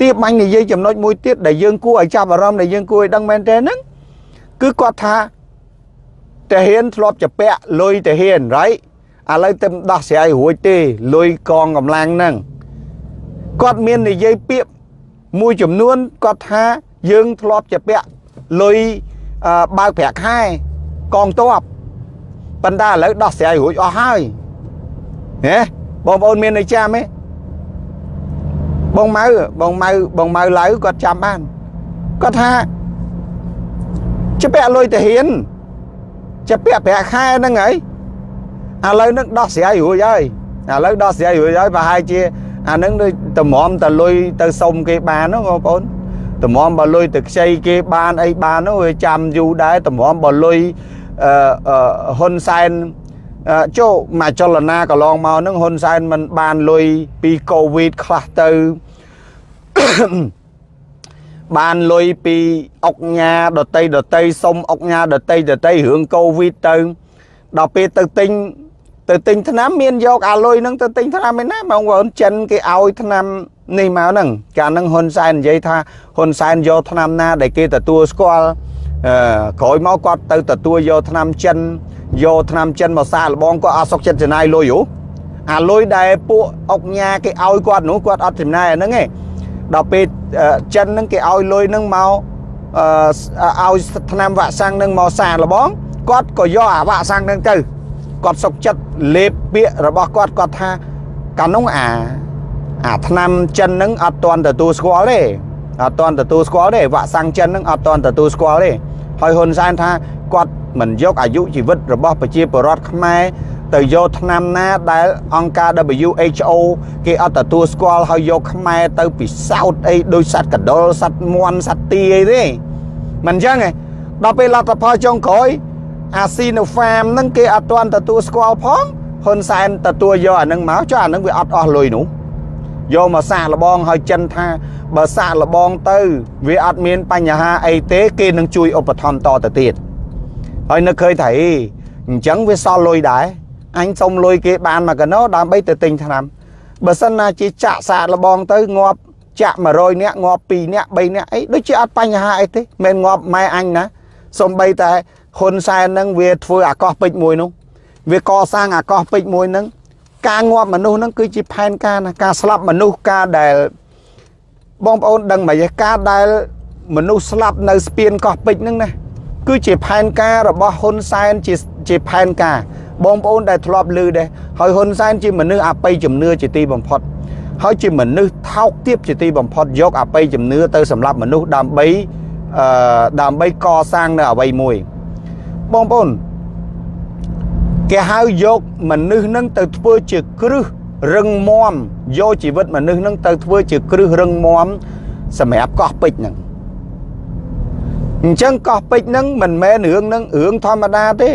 ទាបាញ់និយាយចំណុចមួយទៀតដែលយើងគួរឲ្យចាប់អារម្មណ៍ដែលយើងគួរឲ្យដឹងមែនទេហ្នឹងគឺគាត់ថាតាហ៊ានធ្លាប់ជាពាក់លុយតាហ៊ាន right ឥឡូវទៅដោះស្រាយរួចទេលុយកងកម្លាំងហ្នឹងគាត់មាននិយាយពាក្យមួយចំនួនគាត់ថាយើងធ្លាប់ជាពាក់លុយបើកប្រាក់ខែកងទ័ព ប៉ុន្តែឥឡូវដោះស្រាយរួចអស់ហើយហេបងប្អូនមានន័យចាំទេបងម៉ៅបងម៉ៅបងម៉ៅឡៅគាត់ចាំបានគាត់ថាជាពាក់លុយតាហ៊ានជាពាក់ប្រាក់ខែហ្នឹងហើយឥឡូវនឹងដោះស្រាយរួចហើយឥឡូវដោះស្រាយរួចហើយប្រហែលជាអានឹងដូចតម្រាំតលុយទៅសុំគេបានហ្នឹងបងប្អូនតម្រាំបើលុយទៅខ្ចីគេបានអីបាននោះវាចាំយូរដែរតម្រាំបើលុយអឺ ហ៊ុនសែនចូលមកចលនាកន្លងមកហ្នឹងហ៊ុនសែនមិនបានលុយពីកូវីដខ្លះទៅបានលុយពីអុកញ៉ាដតីដតីសុំអុកញ៉ាដតីដតីរឿងកូវីដទៅដល់ពេលទៅទិញទៅទិញថ្នាំមានយកអាលុយហ្នឹងទៅទិញថ្នាំឯណាបងប្អូនចិនគេឲ្យថ្នាំនេះមកហ្នឹងកាលហ្នឹងហ៊ុនសែននិយាយថាហ៊ុនសែនយកថ្នាំណាដែលគេទទួលស្គាល់អឺ ក្រោយមកគាត់ទៅទទួលយកថ្នាំចិនយកថ្នាំចិនមកសាកល្បងគាត់អត់សុខចិត្តចំណាយលុយហ៎អាលុយដែលពួកអុកញ៉ាគេឲ្យគាត់នោះគាត់អត់ចំណាយអាហ្នឹងឯងដល់ពេលចិនហ្នឹងគេឲ្យលុយហ្នឹងមកអឺឲ្យថ្នាំវ៉ាក់សាំងហ្នឹងមកសាកល្បងគាត់ក៏យកអាវ៉ាក់សាំងហ្នឹងទៅគាត់សុកចិត្តលេបពាក្យរបស់គាត់គាត់ថាកាលនោះអាអាឆ្នាំចិនហ្នឹងអត់ទាន់ទទួលស្គាល់ទេ អត់ទាន់ទទួលស្គាល់ទេវ៉ាក់សាំងចិនហ្នឹងអត់ទាន់ទទួលស្គាល់ទេហើយហ៊ុនសែនថាគាត់មិនយកអាយុជីវិតរបស់ប្រជាពលរដ្ឋខ្មែរទៅយកឆ្នាំណាដែលអង្គការ WHO គេអត់ទទួលស្គាល់ហើយយកខ្មែរទៅពិសោធន៍អីដោយសត្វកដុលសត្វមន់សត្វទីអីទេមិនអញ្ចឹងទេដល់ពេលលទ្ធផលចុងក្រោយអាស៊ីណូហ្វាមហ្នឹងគេអត់ទាន់ទទួលស្គាល់ផងហ៊ុនសែនទទួលយកអានឹងមកចុះអានឹងវាអត់អស់លុយនោះ យកមកសាកល្បងឲ្យចិនថាបើសាកល្បងទៅ វាអត់មានបញ្ហាអីទេគេនឹងជួយឧបត្ថម្ភតទៅទៀតហើយនឹកឃើញថាអីអញ្ចឹងវាសល់លុយដែរអញសុំលុយគេបានមកកណោដើម្បីទៅទិញថ្នាំបើសិនណាជាចាក់សាកល្បងទៅងាប់ចាក់100នាក់ងាប់2នាក់3នាក់អីដូចជាអត់បញ្ហាអីទេមិនងាប់ម៉ែអញណាសំបីតែហ៊ុនសែននឹងវាធ្វើអាកោះពេជ្រមួយនោះវាកសាងអាកោះពេជ្រមួយនឹង ការងាប់មនុស្សនឹងគឺជាផែនការណាការស្លាប់មនុស្សការដែលបងប្អូនដឹងមកការដែលមនុស្សស្លាប់នៅស្ពានកោះពេជ្រនឹងណាគឺជាផែនការរបស់ហ៊ុនសែនជាជាផែនការបងប្អូនដែលធ្លាប់ឮដែរហើយហ៊ុនសែនជាមនុស្សអបិយជំនឿជាទីបំផុត ហើយជាមនុស្សថោកទាបជាទីបំផុតយកអបិយជំនឿទៅសម្រាប់មនុស្សដើម្បីអឺដើម្បីកសាងនៅអ្វីមួយបងប្អូន គេហៅយកមនុស្សនឹងទៅធ្វើជាគ្រឹះរឹងមាំយកជីវិតមនុស្សនឹងទៅធ្វើជាគ្រឹះរឹងមាំសម្រាប់កោះពេជ្រហ្នឹងអញ្ចឹងកោះពេជ្រហ្នឹងមិនមែនរឿងហ្នឹងរឿងធម្មតាទេ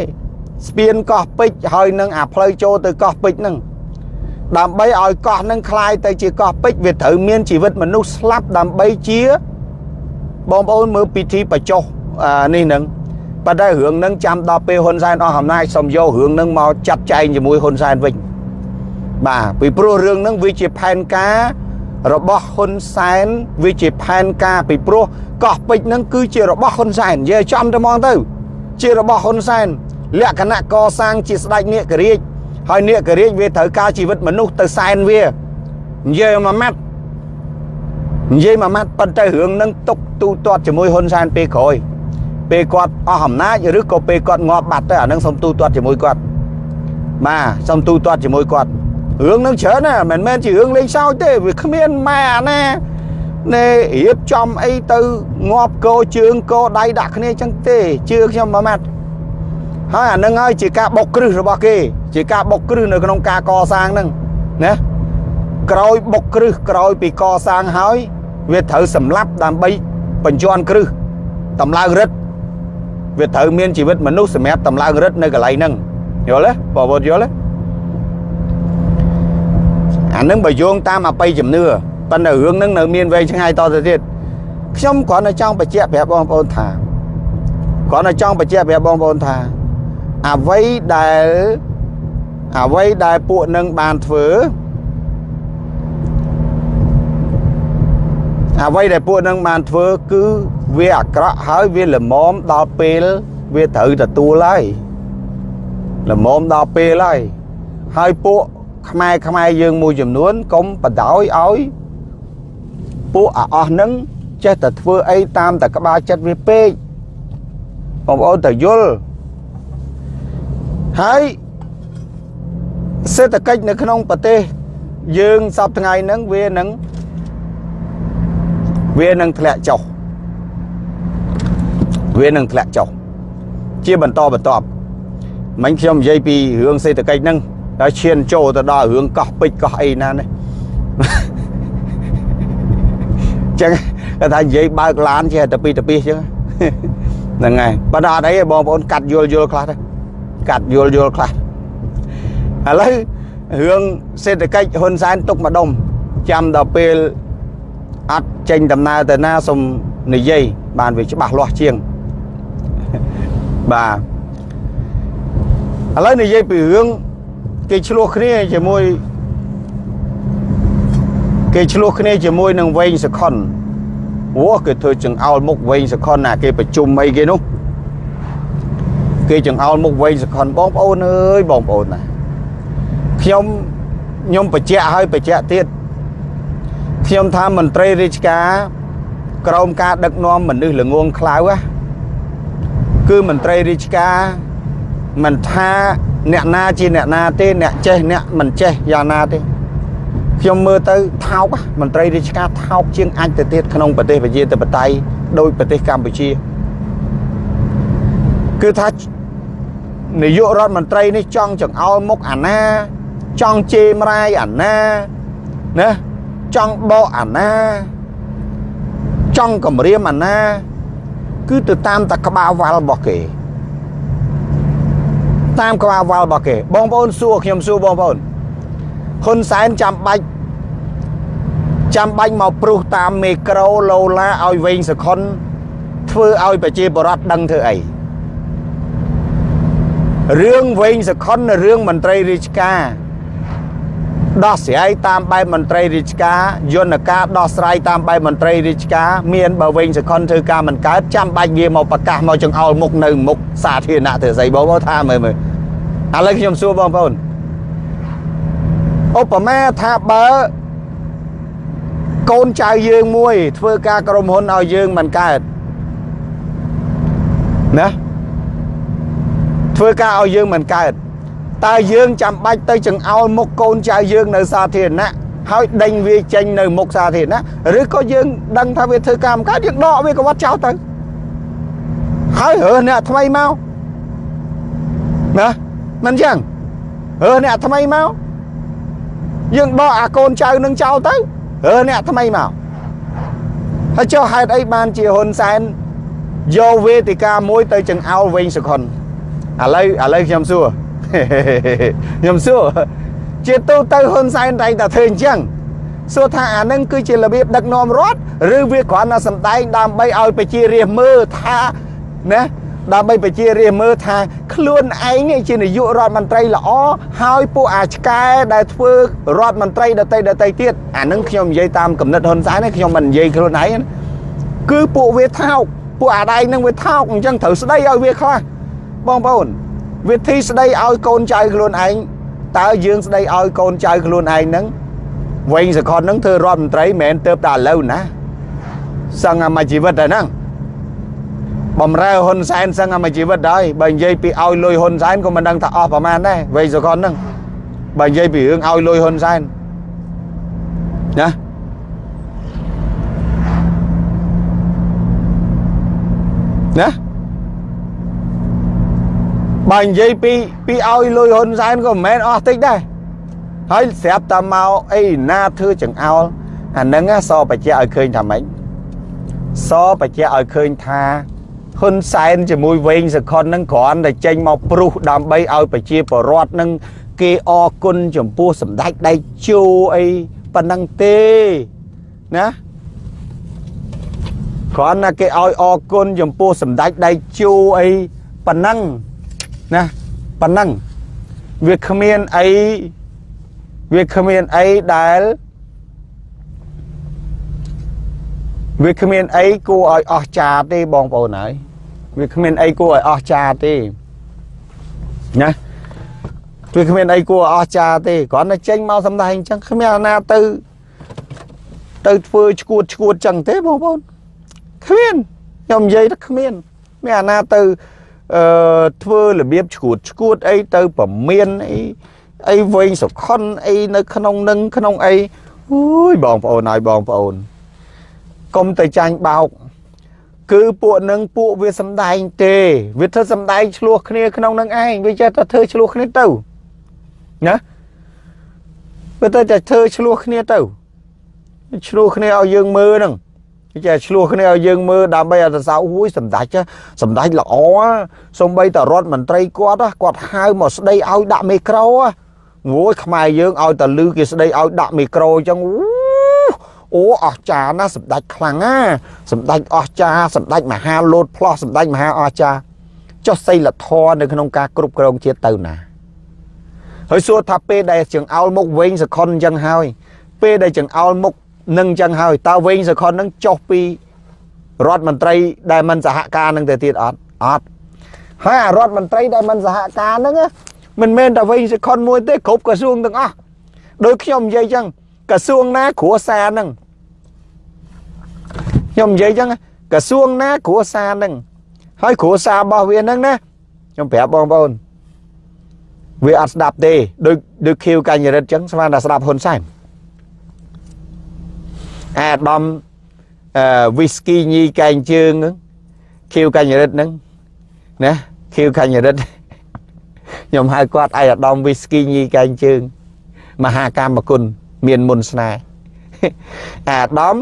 ស្ពានកោះពេជ្រហើយនឹងអាផ្លូវចូលទៅកោះពេជ្រហ្នឹងដើម្បីឲ្យកោះហ្នឹងคล้ายទៅជាកោះពេជ្រវាត្រូវមានជីវិតមនុស្សស្លាប់ដើម្បីជាបងប្អូនមើលពិធីបច្ចុះនេះហ្នឹង ប៉ុន្តែរឿងហ្នឹងចាំដល់ពេលហ៊ុនសែនអស់អំណាចសុំយករឿងហ្នឹងមកចាត់ចែងជាមួយហ៊ុនសែនវិញបាទពីព្រោះរឿងហ្នឹងវាជាផែនការរបស់ហ៊ុនសែនវាជាផែនការពីព្រោះកោះពេជ្រហ្នឹងគឺជារបស់ហ៊ុនសែននិយាយចំទៅហ្មងទៅ ជារបស់ហ៊ុនសែនលក្ខណៈកសាងជាស្ដេចនេករាជហើយនេករាជវាត្រូវការជីវិតមនុស្សទៅសែនវានិយាយមួយម៉ាត់និយាយមួយម៉ាត់ប៉ុន្តែរឿងនឹងຕົកទូទាត់ជាមួយហ៊ុនសែនពេលក្រោយ ពេលគាត់អស់អំណាចឬក៏ពេលគាត់ងាប់បាត់ទៅអានឹងសុំទូទាត់ជាមួយគាត់បាទសុំទូទាត់ជាមួយគាត់រឿងនឹងច្រើនណាមិនមែនជារឿងលេងសើចទេវាគ្មានម៉ែអាណាណែរៀបចំអីទៅងាប់កោជើងកោដៃដាក់គ្នាចឹងទេជឿខ្ញុំមួយម៉ាត់ហើយអានឹងហើយជាការបុកគ្រឹះរបស់គេ ជាការបុកគ្រឹះនៅក្នុងការកសាងហ្នឹងណាក្រោយបុកគ្រឹះក្រោយពីកសាងហើយ វាត្រូវសម្លាប់ដើម្បីបញ្ជាន់គ្រឹះតម្លើងរិទ្ធ វាត្រូវមានជីវិតមនុស្សសម្រាប់តម្លើងរិទ្ធនៅកន្លែងហ្នឹងយល់ទេបងប្អូនយល់ទេអានឹងបើយោងតាមអបិយជំនឿប៉ុន្តែរឿងហ្នឹងនៅមានវែងឆ្ងាយតទៅទៀតខ្ញុំគ្រាន់តែចង់បញ្ជាក់ប្រាប់បងប្អូនថាគ្រាន់តែចង់បញ្ជាក់ប្រាប់បងប្អូនថាអ្វីដែលអ្វីដែលពួកនឹងបានធ្វើ អ្វីដែលពួកនឹងបានធ្វើគឺវាអាក្រក់ហើយវាល្មមដល់ពេលវាត្រូវទទួលហើយល្មមដល់ពេលហើយហើយពួកខ្មែរខ្មែរយើងមួយចំនួនកុំបដោយឲ្យពួកអាអស់នឹងចេះតែធ្វើអីតាមតែក្បាលចិត្តវាពេកបងប្អូនតើយល់ហើយសេដ្ឋកិច្ចនៅក្នុងប្រទេសយើងសពថ្ងៃហ្នឹងវានឹង វានឹងធ្លាក់ចុះវានឹងធ្លាក់ចុះជាបន្តបន្ទាប់មិញខ្ញុំនិយាយពីរឿងសេដ្ឋកិច្ចហ្នឹងដល់ឈានចូលទៅដល់រឿងកោះពេជ្រកោះអីណានេះចឹងគាត់ថានិយាយបើកឡានចេះតែពីទៅពីចឹងហ្នឹងហើយប៉ុន្តែអត់អីបងប្អូនកាត់យល់យល់ខ្លះទៅកាត់យល់យល់ខ្លះឥឡូវរឿងសេដ្ឋកិច្ចហ៊ុនសែនទុកម្ដុំចាំដល់ពេល អត់ចេញដំណើរទៅណាសុំនិយាយបានវាច្បាស់លាស់ជាងបាទឥឡូវនិយាយពីរឿងគេឆ្លោះគ្នាជាមួយគេឆ្លោះគ្នាជាមួយនឹងវែងសខុនអូគេធ្វើចង្អោលមុខវែងសខុនណាគេប្រជុំអីគេនោះគេចង្អោលមុខវែងសខុនបងប្អូនអើយបងប្អូនណាខ្ញុំខ្ញុំបញ្ជាក់ឲ្យបញ្ជាក់ទៀត ខ្ញុំថាមន្ត្រីរាជការក្រោមការដឹកនាំមនុស្សល្ងងខ្លៅគឺមន្ត្រីរាជការមិនថាអ្នកណាជាអ្នកណាទេអ្នកចេះអ្នកមិនចេះយ៉ាងណាទេខ្ញុំមើលទៅថោកមន្ត្រីរាជការថោកជាងអាចទៅទៀតក្នុងប្រទេសប្រជាធិបតេយ្យដោយប្រទេសកម្ពុជាគឺថានាយករដ្ឋមន្ត្រីនេះចង់ចង្អុលមុខអាណា ចង់ជេរម្រាយអាណាណា ចង់ដកអាណា ចង់គម្រាមអាណា គឺទៅតាមតែក្បាលវ៉ាល់របស់គេ តាមក្បាលវ៉ាល់របស់គេបងប្អូនសួរខ្ញុំសួរបងប្អូនហ៊ុនសែនចាំបាច់ចាំបាច់មកព្រុសតាមមេក្រូឡូឡាឲ្យវែងសខុនធ្វើឲ្យប្រជាពលរដ្ឋដឹងធ្វើអីរឿងវែងសខុនរឿងមន្ត្រីរាជការ ដោះស្រាយតាមបែបមន្ត្រីរាជការយន្តការដោះស្រាយតាមបែបមន្ត្រីរាជការមានបើវិញសខុនធ្វើការមិនកើតចាំបាច់វាមកប្រកាសមកចង្អុលមុខនៅមុខសាធារណៈធ្វើស្អីបងប្អូនថាមើលមើលឥឡូវខ្ញុំសួរបងប្អូនឧបមាថាបើកូនចៅយើងមួយ ធ្វើការក្រុមហ៊ុនឲ្យយើងមិនកើតណាធ្វើការឲ្យយើងមិនកើត តើយើងចាំបាច់ទៅចង្អោលមុខកូនចៅយើងនៅសាធារណៈហើយដេញវាចេញនៅមុខសាធារណៈឬក៏យើងដឹងថាវាធ្វើការមិនកើតយើងដកវាកវត្តចោលទៅហើយរើសអ្នកថ្មីមកណាមិនចឹងរើសអ្នកថ្មីមកយើងដកអាកូនចៅនឹងចោលទៅរើសអ្នកថ្មីមកហើយចុះហេតុអីបានជាហ៊ុនសែនយកវេទិកាមួយទៅចង្អោលវិញសខុនឥឡូវឥឡូវខ្ញុំសួរ ខ្ញុំសួរជាទូទៅហ៊ុនសែនតែងតែធ្វើអញ្ចឹងសួរថាអានឹងគឺជារបៀបដឹកនាំរដ្ឋឬវាគ្រាន់តែសម្ដែងដើម្បីឲ្យប្រជារាស្ត្រមើលថាណាដើម្បីប្រជារាស្ត្រមើលថាខ្លួនឯងជានាយករដ្ឋមន្ត្រីល្អហើយពួកអាឆ្កែដែលធ្វើរដ្ឋមន្ត្រីដតីដតីទៀតអានឹងខ្ញុំនិយាយតាមកំណត់ហ៊ុនសែនខ្ញុំមិននិយាយខ្លួនឯងគឺពួកវាថោកពួកអាដែងនឹងវាថោកអញ្ចឹងត្រូវស្ដីឲ្យវាខ្លះបងប្អូន វិធីស្ដីឲ្យកូនចៅខ្លួនឯងតើយើងស្ដីឲ្យកូនចៅខ្លួនឯងហ្នឹងវែងសកលហ្នឹងធ្វើរដ្ឋមន្ត្រីមិនមែនទៅតែឥឡូវណាសឹងអាមួយជីវិតតែហ្នឹងបំរើហ៊ុនសែនសឹងអាមួយជីវិតហើយបើនិយាយពីឲ្យលុយហ៊ុនសែនក៏មិនដឹងថាអស់ប្រមាណដែរវែងសកលហ្នឹងបើនិយាយពីរឿងឲ្យលុយហ៊ុនសែនណាណា បើនិយាយពីពីឲ្យលុយហ៊ុនសែនក៏មិនមែនអស់តិចដែរហើយស្រាប់តែមកអីណាធ្វើចង្អោលអានឹងសបច្ចៈឲ្យឃើញថាម៉េចសបច្ចៈឲ្យឃើញថាហ៊ុនសែនជាមួយវែងសខុននឹងគ្រាន់តែចេញមកព្រុសដើម្បីឲ្យប្រជាពលរដ្ឋនឹងគេអរគុណចំពោះសម្ដេចដៃជោអីប៉ុណ្ណឹងទេណាគ្រាន់តែគេឲ្យអរគុណចំពោះសម្ដេចដៃជោអីប៉ុណ្ណឹង ណាប៉ុណ្ណឹងវាគ្មានអីវាគ្មានអីដែលវាគ្មានអីគួរឲ្យអស្ចារ្យទេបងប្អូនហើយវាគ្មានអីគួរឲ្យអស្ចារ្យទេណាវាគ្មានអីគួរអស្ចារ្យទេគ្រាន់តែចេញមកសម្ដែងអញ្ចឹងគ្មានអាណាទៅទៅធ្វើឈួតឈួតអញ្ចឹងទេបងប្អូនគ្មានខ្ញុំនិយាយថាគ្មានមានអាណាទៅ អឺធ្វើរបៀបឈួតឈួតអីទៅប្រមានអីអីវែងសុខុនអីនៅក្នុងនឹងក្នុងអីអូយបងប្អូនហើយបងប្អូនកុំទៅចាញ់បោក គឺពួកនឹងពួកវាសំដែងទេវាធ្វើសំដែងឆ្លោះគ្នាក្នុងនឹងឯងវាចេះតែធ្វើឆ្លោះគ្នាទៅណាវាទៅតែធ្វើឆ្លោះគ្នាទៅឆ្លោះគ្នាឲ្យយើងមើលហ្នឹង ចេះឆ្លោះគ្នាឲ្យយើងមើលដើម្បីឲ្យសរសើរហួយសម្ដេចសម្ដេចល្អសំបីតរដ្ឋមន្ត្រីគាត់គាត់ហៅមកស្ដីឲ្យដាក់មីក្រូអូយខ្មែរយើងឲ្យតលឺគេស្ដីឲ្យដាក់មីក្រូអញ្ចឹងអូអស្ចារណាសម្ដេចខ្លាំងណាសម្ដេចអស្ចារសម្ដេចមហាលោតផ្លោះសម្ដេចមហាអស្ចារចុះសីលធម៌នៅក្នុងការគ្រប់គ្រងជាតិទៅណាហើយសួរថាពេលដែលចង្អោលមុខវិញសខុនអញ្ចឹងហើយពេលដែលចង្អោលមុខ នឹងចឹងហើយតើវិញសខុននឹងចុះពីរដ្ឋមន្ត្រីដែលមិនសហការនឹងទៅទៀតអត់អត់ហើយអារដ្ឋមន្ត្រីដែលមិនសហការនឹងមិនមែនតែវិញសខុនមួយទេគ្រប់ក្រសួងទាំងអស់ដោយខ្ញុំនិយាយចឹងក្រសួងណាគ្រួសារនឹងខ្ញុំនិយាយចឹងក្រសួងណាគ្រួសារនឹងហើយគ្រួសាររបស់វានឹងណាខ្ញុំប្រាប់បងប្អូនវាអត់ស្ដាប់ទេដូចដូចខៀវកញ្ញរិទ្ធចឹងស្មានតែស្ដាប់ហ៊ុនសែន អាដាមអឺវីស្គីញីកែងជើងខៀវកញ្ញរិទ្ធហ្នឹងណាខខៀវកញ្ញរិទ្ធខ្ញុំហៅគាត់ឯអាដាមវីស្គីញីកែងជើងមហាកម្មគុណមានមុនស្នេហ៍អាដាម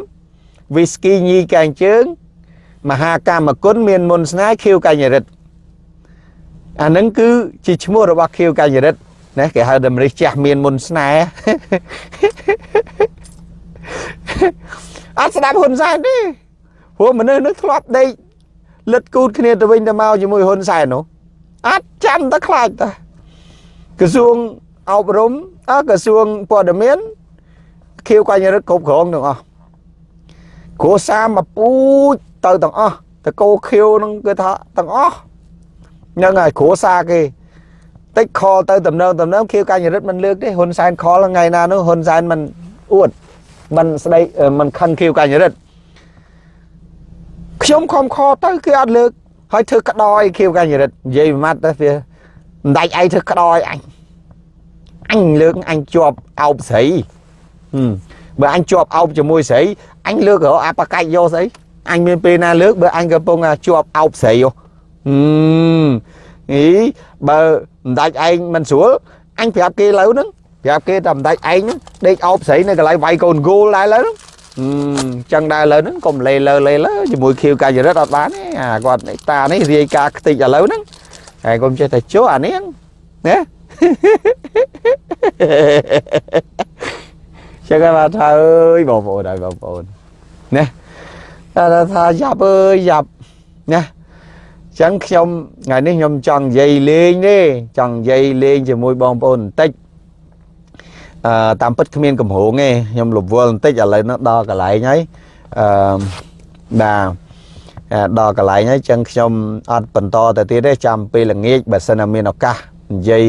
វីស្គីញីកែងជើងមហាកម្មគុណមានមុនស្នេហ៍ខៀវកញ្ញរិទ្ធអានឹងគឺជាឈ្មោះរបស់ខៀវកញ្ញរិទ្ធណាគេហៅតម្រិះចាស់មានមុនស្នេហ៍ អត់ស្ដាប់ហ៊ុនសែនទេព្រោះមនុស្សនឹងធ្លាប់ដេកលិតគូតគ្នាទៅវិញទៅមកជាមួយហ៊ុនសែននោះអត់ចាំតែខ្លាចតាក្រសួងអប់រំអក្រសួងព័ត៌មានខៀវកញ្ញរិទ្ធគ្រប់គ្រងទាំងអស់គ្រួសារមកពូជទៅទាំងអស់តកោខៀវនឹងគឺថាទាំងអស់ហ្នឹងហើយគ្រួសារគេតិចខលទៅតំណងតំណងខៀវកញ្ញរិទ្ធមិនលើកទេហ៊ុនសែនខលថ្ងៃណានោះហ៊ុនសែនមិនអួត មិនស្ដីមិនខឹងខៀវកញ្ញរិទ្ធខ្ញុំខំខទៅគេអត់លើកហើយធ្វើក្តោយខៀវកញ្ញរិទ្ធនិយាយមួយម៉ាត់ទៅវាមិនដាច់ឯងធ្វើក្តោយអញអញលើកអញជាប់អោបស្រីបើអញជាប់អោបជាមួយស្រីអញលើករកអាបកាច់យកស្អីអញមានពេលណាលើកបើអញកំពុងជាប់អោបស្រីហ៎អីបើមិនដាច់ឯងមិនស្រួលអញប្រាប់គេលើហ្នឹង ប្រាប់គេតែមិនដាច់ឯងហ្នឹងដេកអោបស្រីនៅកន្លែងវាយកូនគោលដែរលើហ្នឹងអឺចឹងដែរឥឡូវហ្នឹងកុំលេលើលេលើជាមួយខៀវកាយរិទ្ធអត់បានទេអាគាត់តានេះរាយការខ្ទេចឥឡូវហ្នឹងហើយកុំចេះតែជួអានេះណាចឹងគេថាអើយបងប្អូនហើយបងប្អូនណាតែថាយ៉ាប់អើយយ៉ាប់ណាចឹងខ្ញុំថ្ងៃនេះខ្ញុំចង់និយាយលេងទេចង់និយាយលេងជាមួយបងប្អូនបន្តិច អឺតាមពិតគ្មានកម្រងទេខ្ញុំរវល់បន្តិចឥឡូវនោះដល់កន្លែងហើយអឺបាទដល់កន្លែងហើយចឹងខ្ញុំអត់បន្តទៅទៀតទេចាំពេលល្ងាចបើសិនតែមានឱកាសនិយាយ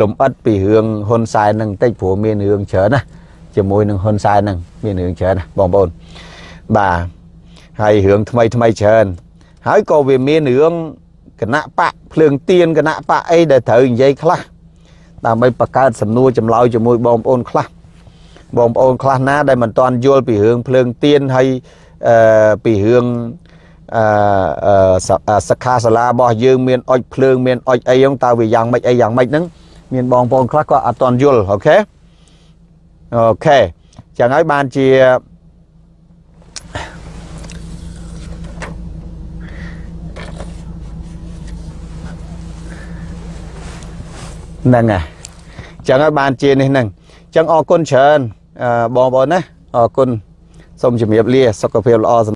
លំអិតពីរឿងហ៊ុនសែននឹងបន្តិចព្រោះមានរឿងច្រើនណាជាមួយនឹងហ៊ុនសែននឹងមានរឿងច្រើនណាបងប្អូនបាទហើយរឿងថ្មីថ្មីច្រើនហើយក៏វាមានរឿងគណៈបកភ្លើងទៀនគណៈបកអីដែលត្រូវនិយាយខ្លះ ដើម្បីបង្កើតសំណួរចម្លើយជាមួយបងប្អូនខ្លះបងប្អូនខ្លះណាដែលមិនទាន់យល់ពីរឿងភ្លើងទៀនហើយអឺពីរឿងអឺសិក្ខាសាលារបស់យើងមានអុចភ្លើងមានអុចអីហ្នឹងតើវាយ៉ាងម៉េចអីយ៉ាងម៉េចហ្នឹងមានបងប្អូនខ្លះក៏អត់ទាន់យល់អូខេអូខេចឹងហើយបានជា ហ្នឹងហើយចឹងហើយបានជានេះហ្នឹងចឹងអរគុណច្រើនបងប្អូនណាអរគុណសូមជម្រាបលាសុខភាពល្អ